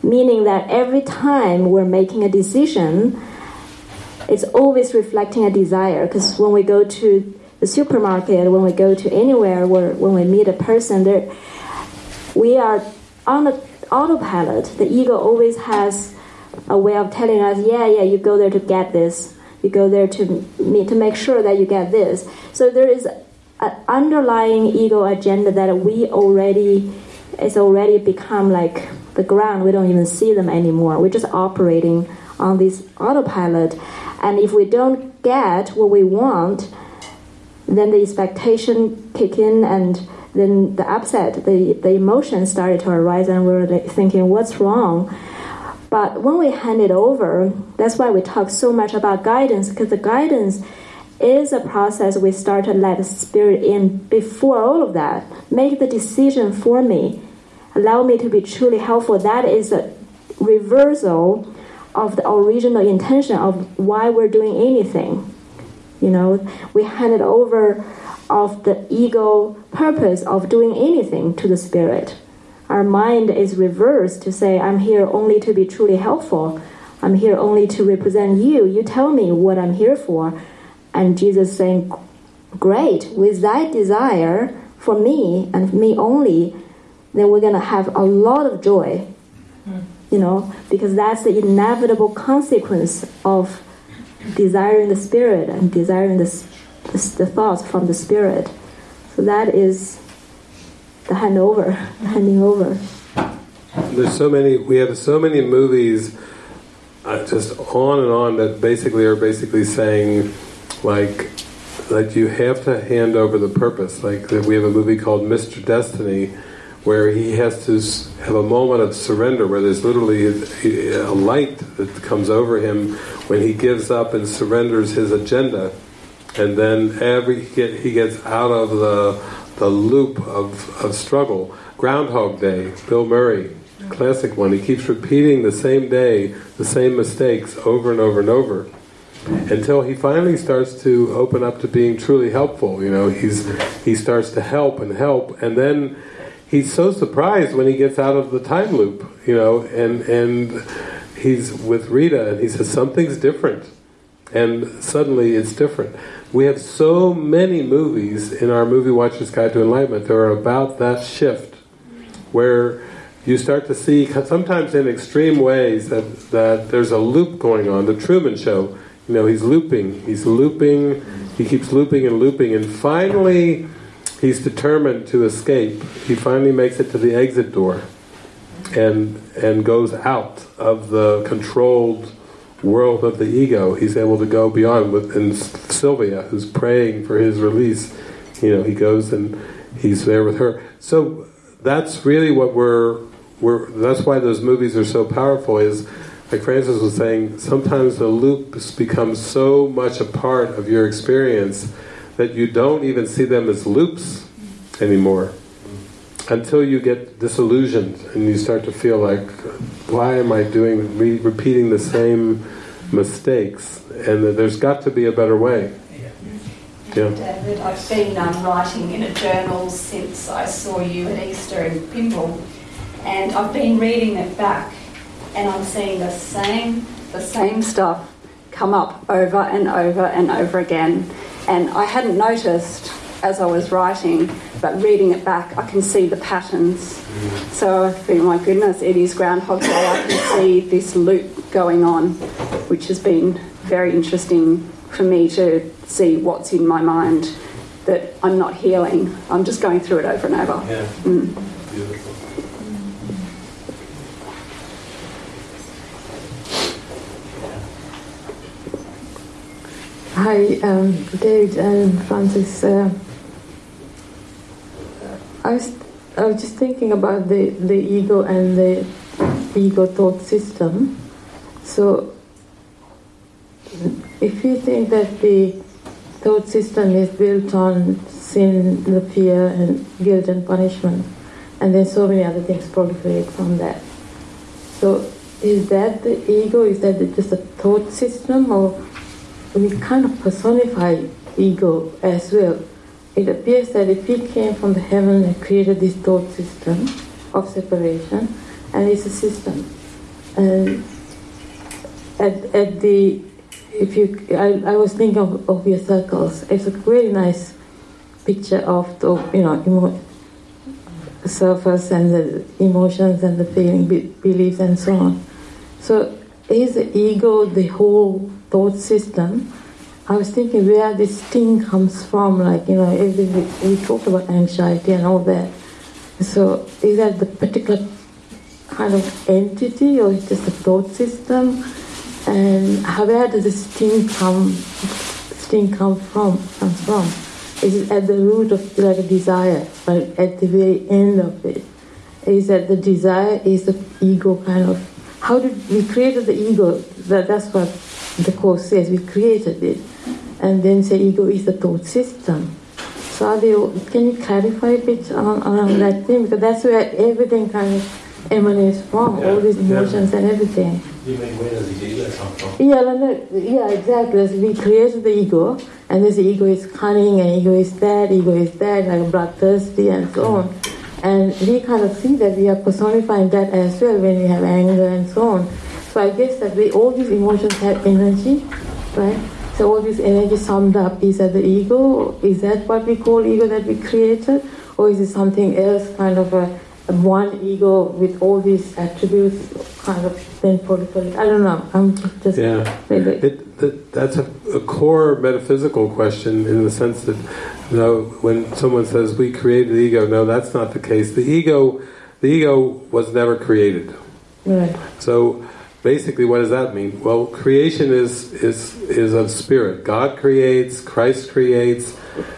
Meaning that every time we're making a decision, it's always reflecting a desire. Because when we go to the supermarket, when we go to anywhere, where when we meet a person, there, we are on the autopilot. The ego always has a way of telling us, yeah, yeah, you go there to get this. You go there to me to make sure that you get this. So there is an underlying ego agenda that we already it's already become like the ground. We don't even see them anymore. We're just operating on this autopilot, and if we don't get what we want, then the expectation kick in and then the upset, the, the emotions started to arise and we are thinking, what's wrong? But when we hand it over, that's why we talk so much about guidance, because the guidance is a process we start to let the spirit in before all of that. Make the decision for me. Allow me to be truly helpful. That is a reversal of the original intention of why we're doing anything. You know, we hand it over of the ego purpose of doing anything to the spirit. Our mind is reversed to say, I'm here only to be truly helpful. I'm here only to represent you. You tell me what I'm here for. And Jesus saying, Great, with that desire for me and me only, then we're going to have a lot of joy. Hmm. You know, because that's the inevitable consequence of desiring the spirit and desiring the, the, thoughts from the spirit. So that is the handover, handing over. There's so many. We have so many movies, uh, just on and on that basically are basically saying, like, that you have to hand over the purpose. Like we have a movie called Mr. Destiny, where he has to have a moment of surrender, where there's literally a light that comes over him when he gives up and surrenders his agenda, and then every he, get, he gets out of the the loop of, of struggle. Groundhog Day, Bill Murray, classic one. He keeps repeating the same day, the same mistakes over and over and over until he finally starts to open up to being truly helpful. You know, he's he starts to help and help, and then he's so surprised when he gets out of the time loop, you know, and and he's with Rita and he says something's different, and suddenly it's different. We have so many movies in our Movie Watcher's Guide to Enlightenment that are about that shift, where you start to see, sometimes in extreme ways, that, that there's a loop going on. The Truman Show, you know, he's looping, he's looping, he keeps looping and looping, and finally he's determined to escape. He finally makes it to the exit door and and goes out of the controlled world of the ego. He's able to go beyond with and Sylvia, who's praying for his release, you know, he goes and he's there with her. So that's really what we're we're that's why those movies are so powerful is like Frances was saying, sometimes the loops become so much a part of your experience that you don't even see them as loops anymore until you get disillusioned and you start to feel like, why am I doing, re repeating the same mistakes? And that there's got to be a better way. Yeah. David, I've been um, writing in a journal since I saw you at Easter in Pimble, and I've been reading it back, and I'm seeing the same the same stuff come up over and over and over again. And I hadn't noticed as I was writing, but reading it back, I can see the patterns. So I think, my goodness, it is Groundhog Day. I can see this loop going on, which has been very interesting for me to see what's in my mind that I'm not healing. I'm just going through it over and over. Yeah. Mm. Beautiful. Hi, um, David and Frances. Uh, I was, I was just thinking about the, the ego and the ego thought system. So, if you think that the thought system is built on sin, the fear, and guilt and punishment. And then so many other things proliferate from that. So, is that the ego? Is that just a thought system? Or we kind of personify ego as well? It appears that if we came from the heaven and created this thought system of separation, and it's a system. And at, at the if you I, I was thinking of, of your circles it's a very nice picture of the you know emo, surface and the emotions and the feeling be, beliefs and so on so is the ego the whole thought system I was thinking where this thing comes from like you know we talked about anxiety and all that so is that the particular kind of entity or is just a thought system and where does this thing come sting come from comes from? Is it at the root of like a desire, like at the very end of it? Is that the desire is the ego kind of how did we created the ego? That that's what the course says. We created it, and then say ego is the thought system. So you, can you clarify a bit on, on that thing because that's where everything kind of emanates from, yeah. all these emotions yeah. and everything. You mean where does the ego come from? Yeah, no, yeah, exactly. We created the ego, and this ego is cunning, and ego is that, ego is that, like bloodthirsty, and so on. And we kind of see that we are personifying that as well when we have anger and so on. So I guess that we all these emotions have energy, right? So all this energy summed up is that the ego? Is that what we call ego that we created, or is it something else, kind of a one ego with all these attributes kind of then proliferate. I don't know. I'm just yeah. It, that, that's a, a, core metaphysical question in the sense that you know, when someone says we created the ego, no, that's not the case. The ego, the ego was never created. Right. So basically, what does that mean? Well, creation is is is of spirit. God creates. Christ creates.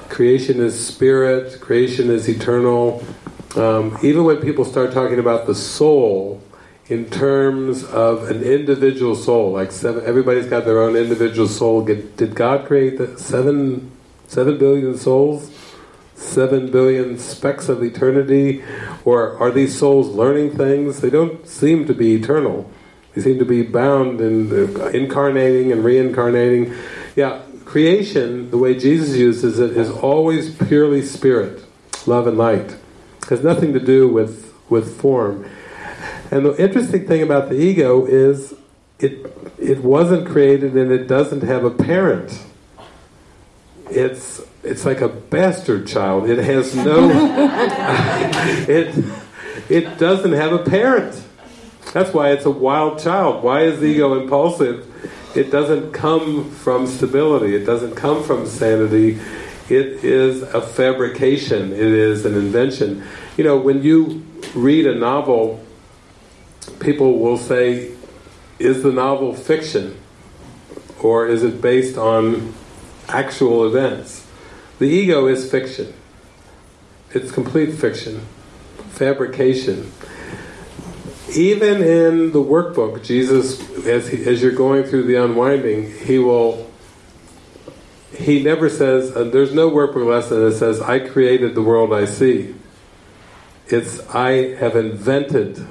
Creation is spirit. Creation is eternal um, even when people start talking about the soul in terms of an individual soul, like seven, everybody's got their own individual soul. Did God create the seven, seven billion souls? Seven billion specks of eternity? Or are these souls learning things? They don't seem to be eternal. They seem to be bound and uh, incarnating and reincarnating. Yeah, creation, the way Jesus uses it, is always purely spirit, love and light has nothing to do with, with form. And the interesting thing about the ego is it, it wasn't created and it doesn't have a parent. It's, it's like a bastard child. It has no... it, it doesn't have a parent. That's why it's a wild child. Why is ego impulsive? It doesn't come from stability. It doesn't come from sanity it is a fabrication, it is an invention. You know, when you read a novel, people will say, is the novel fiction? Or is it based on actual events? The ego is fiction. It's complete fiction, fabrication. Even in the workbook, Jesus, as, he, as you're going through the unwinding, he will he never says, uh, there's no workbook lesson that says, I created the world I see. It's, I have invented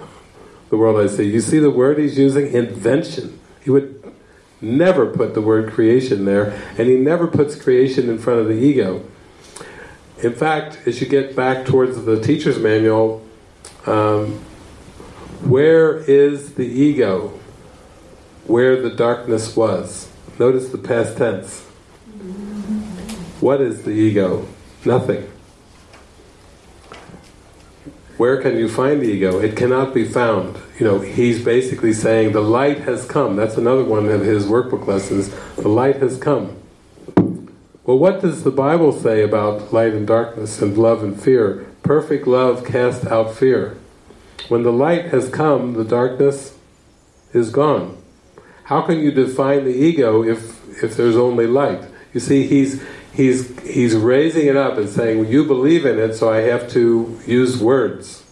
the world I see. You see the word he's using? Invention. He would never put the word creation there, and he never puts creation in front of the ego. In fact, as you get back towards the teacher's manual, um, where is the ego? Where the darkness was. Notice the past tense. What is the ego? Nothing. Where can you find the ego? It cannot be found. You know, he's basically saying the light has come. That's another one of his workbook lessons. The light has come. Well, what does the Bible say about light and darkness and love and fear? Perfect love casts out fear. When the light has come, the darkness is gone. How can you define the ego if, if there's only light? You see, he's he's he's raising it up and saying, well, you believe in it, so I have to use words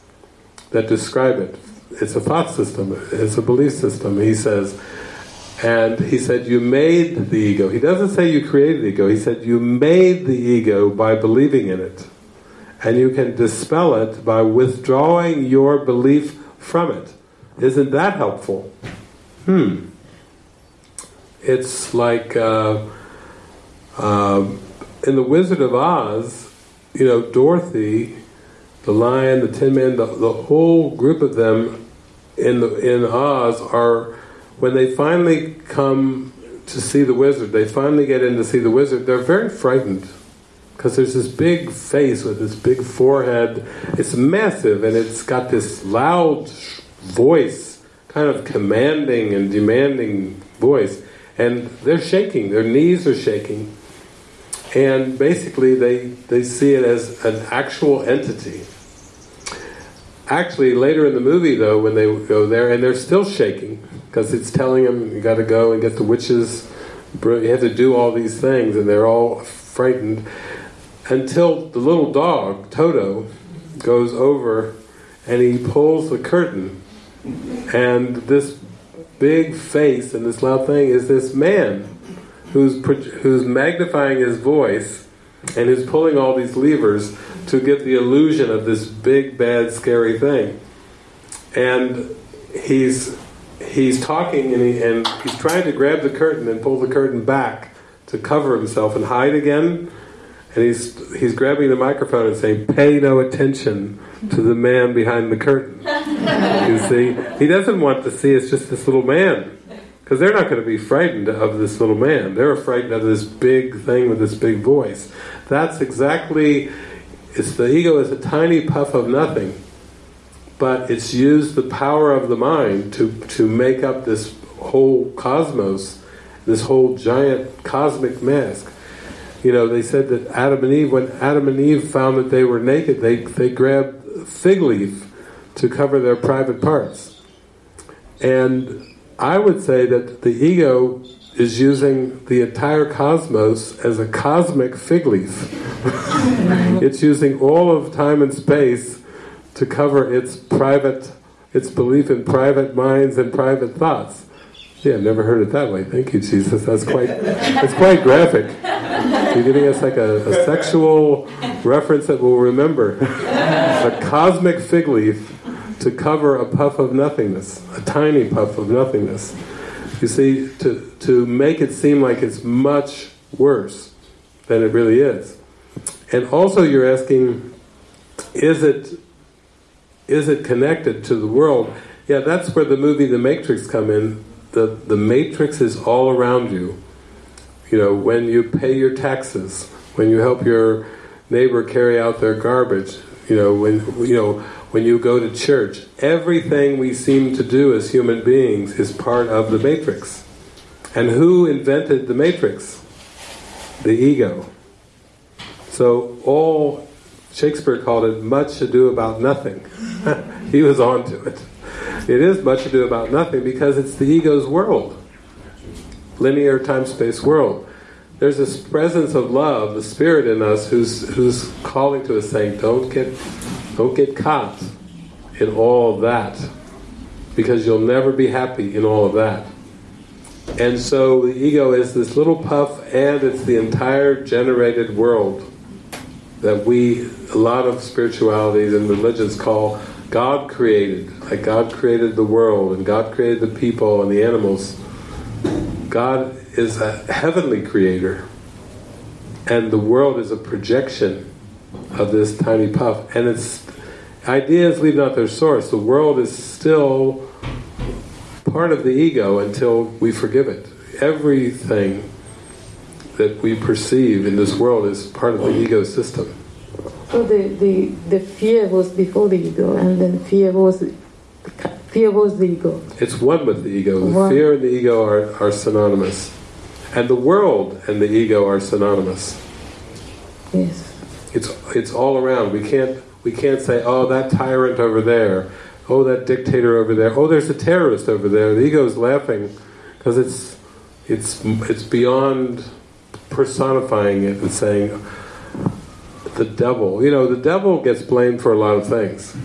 that describe it. It's a thought system, it's a belief system. He says, And he said, You made the ego. He doesn't say you created the ego, he said, You made the ego by believing in it. And you can dispel it by withdrawing your belief from it. Isn't that helpful? Hmm. It's like uh, uh, in The Wizard of Oz, you know, Dorothy, the lion, the Tin Man, the, the whole group of them in the in Oz are when they finally come to see the wizard, they finally get in to see the wizard, they're very frightened. Because there's this big face with this big forehead. It's massive and it's got this loud voice, kind of commanding and demanding voice. And they're shaking, their knees are shaking. And basically they, they see it as an actual entity. Actually, later in the movie though, when they go there, and they're still shaking, because it's telling them, you got to go and get the witches, you have to do all these things, and they're all frightened, until the little dog, Toto, goes over and he pulls the curtain, and this big face and this loud thing is this man who's who's magnifying his voice and who's pulling all these levers to get the illusion of this big, bad, scary thing. And he's he's talking and, he, and he's trying to grab the curtain and pull the curtain back to cover himself and hide again. And he's he's grabbing the microphone and saying, "Pay no attention to the man behind the curtain." you see, he doesn't want to see it's just this little man, because they're not going to be frightened of this little man. They're frightened of this big thing with this big voice. That's exactly. It's the ego is a tiny puff of nothing but it's used the power of the mind to, to make up this whole cosmos, this whole giant cosmic mask. You know, they said that Adam and Eve, when Adam and Eve found that they were naked, they, they grabbed fig leaf to cover their private parts. And I would say that the ego is using the entire cosmos as a cosmic fig leaf. it's using all of time and space to cover its private, its belief in private minds and private thoughts. Yeah, I've never heard it that way. Thank you, Jesus. That's quite, that's quite graphic. You're giving us like a, a sexual reference that we'll remember. a cosmic fig leaf to cover a puff of nothingness, a tiny puff of nothingness. You see, to, to make it seem like it's much worse than it really is. And also you're asking, is it is it connected to the world? Yeah, that's where the movie The Matrix come in. The, the Matrix is all around you. You know, when you pay your taxes, when you help your neighbor carry out their garbage, you know, when you know when you go to church, everything we seem to do as human beings is part of the matrix. And who invented the matrix? The ego. So all Shakespeare called it much ado about nothing. he was on to it. It is much ado about nothing because it's the ego's world. Linear time-space world. There's this presence of love, the spirit in us who's who's calling to us saying, Don't get don't get caught in all that. Because you'll never be happy in all of that. And so the ego is this little puff and it's the entire generated world that we, a lot of spiritualities and religions call God created. Like God created the world and God created the people and the animals. God is a heavenly creator. And the world is a projection of this tiny puff. And its ideas leave not their source. The world is still part of the ego until we forgive it. Everything that we perceive in this world is part of the ego system. So the, the, the fear was before the ego, and then fear was fear was the ego. It's one with the ego. The one. fear and the ego are, are synonymous. And the world and the ego are synonymous. Yes. It's it's all around. We can't we can't say, oh that tyrant over there, oh that dictator over there, oh there's a terrorist over there. The ego is laughing because it's it's it's beyond personifying it and saying the devil. You know, the devil gets blamed for a lot of things.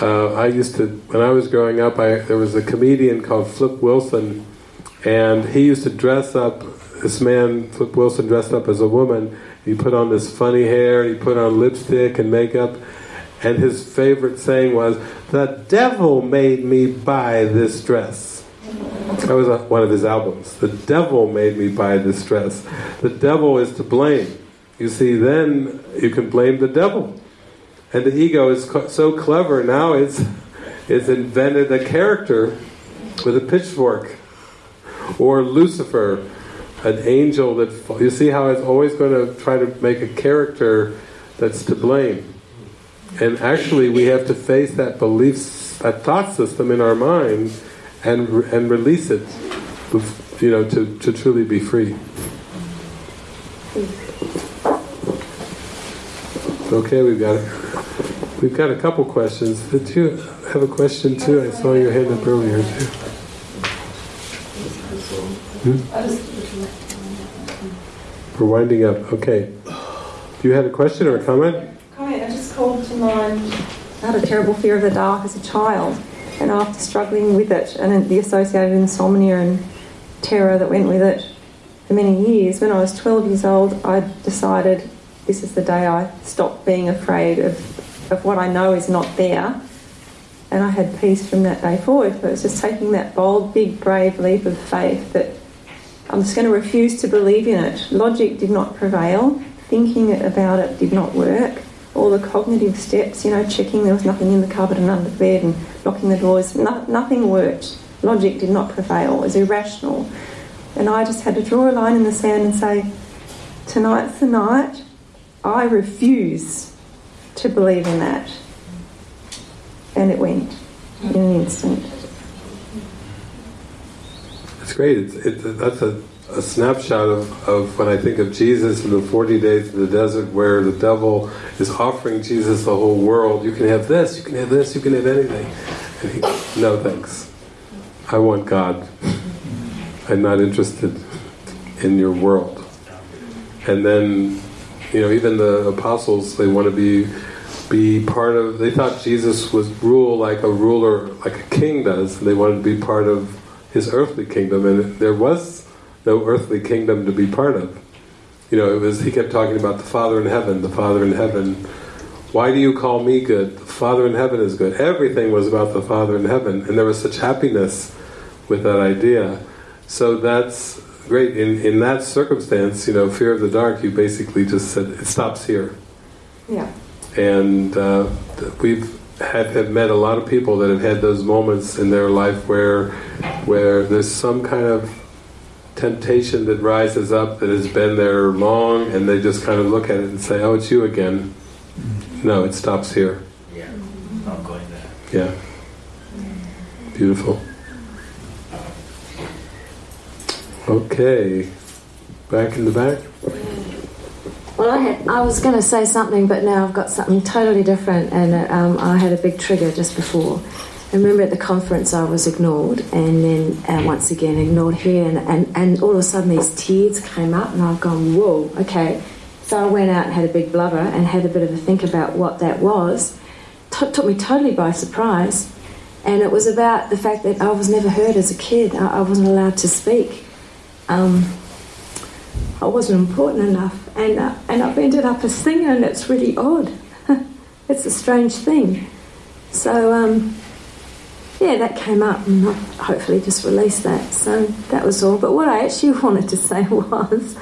Uh, I used to, when I was growing up, I, there was a comedian called Flip Wilson And he used to dress up, this man, Flip Wilson, dressed up as a woman. He put on this funny hair, he put on lipstick and makeup, and his favorite saying was, The devil made me buy this dress. That was one of his albums. The devil made me buy this dress. The devil is to blame. You see, then you can blame the devil. And the ego is so clever now, it's, it's invented a character with a pitchfork. Or Lucifer, an angel that... You see how it's always going to try to make a character that's to blame. And actually we have to face that belief, that thought system in our mind and, and release it, you know, to, to truly be free. Okay, we've got we've got a couple questions. Did you have a question too? I saw your hand up earlier too. Hmm? We're winding up. Okay. Do you had a question or a comment? Comment. I just called to mind. I had a terrible fear of the dark as a child, and after struggling with it and the associated insomnia and terror that went with it for many years, when I was 12 years old, I decided this is the day I stopped being afraid of, of what I know is not there. And I had peace from that day forward. But it was just taking that bold, big, brave leap of faith that I'm just going to refuse to believe in it. Logic did not prevail. Thinking about it did not work. All the cognitive steps, you know, checking there was nothing in the cupboard and under the bed and locking the doors, no, nothing worked. Logic did not prevail. It was irrational. And I just had to draw a line in the sand and say, tonight's the night I refuse to believe in that. And it went in an instant. Great. It's, it, that's a, a snapshot of, of when I think of Jesus in the 40 days in the desert where the devil is offering Jesus the whole world. You can have this, you can have this, you can have anything. He, no thanks. I want God. I'm not interested in your world. And then you know, even the apostles, they want to be be part of. They thought Jesus was rule like a ruler, like a king does. And they wanted to be part of his earthly kingdom, and there was no earthly kingdom to be part of. You know, it was. He kept talking about the Father in heaven, the Father in heaven. Why do you call me good? The Father in heaven is good. Everything was about the Father in heaven, and there was such happiness with that idea. So that's great. In in that circumstance, you know, fear of the dark, you basically just said it stops here. Yeah. And uh, we've had, have met a lot of people that have had those moments in their life where where there's some kind of temptation that rises up that has been there long, and they just kind of look at it and say, "Oh, it's you again." No, it stops here. Yeah, not going there. Yeah. Beautiful. Okay, back in the back. Well, I had I was going to say something, but now I've got something totally different, and um, I had a big trigger just before. I remember at the conference I was ignored, and then uh, once again ignored here, and, and, and all of a sudden these tears came up, and I've gone, whoa, okay. So I went out and had a big blubber and had a bit of a think about what that was. T- took me totally by surprise, and it was about the fact that I was never heard as a kid. I, I wasn't allowed to speak um, I wasn't important enough, and uh, and I've ended up a singer, and it's really odd. it's a strange thing. So um, yeah, that came up, and I hopefully just released that. So that was all. But what I actually wanted to say was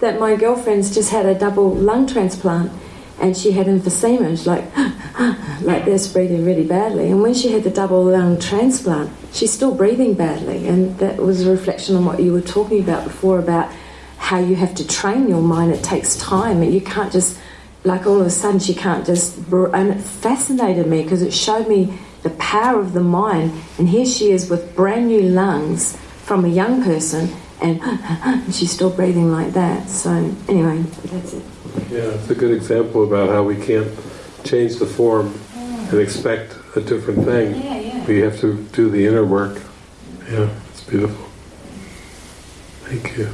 that my girlfriend's just had a double lung transplant, and she had emphysema, she's like like this, breathing really badly. And when she had the double lung transplant, she's still breathing badly, and that was a reflection on what you were talking about before about how you have to train your mind. It takes time, you can't just like all of a sudden she can't just. And it fascinated me because it showed me the power of the mind. And here she is with brand new lungs from a young person, and, and she's still breathing like that. So anyway, that's it. Yeah, it's a good example about how we can't change the form and expect a different thing. Yeah, yeah. We have to do the inner work. Yeah, it's beautiful. Thank you.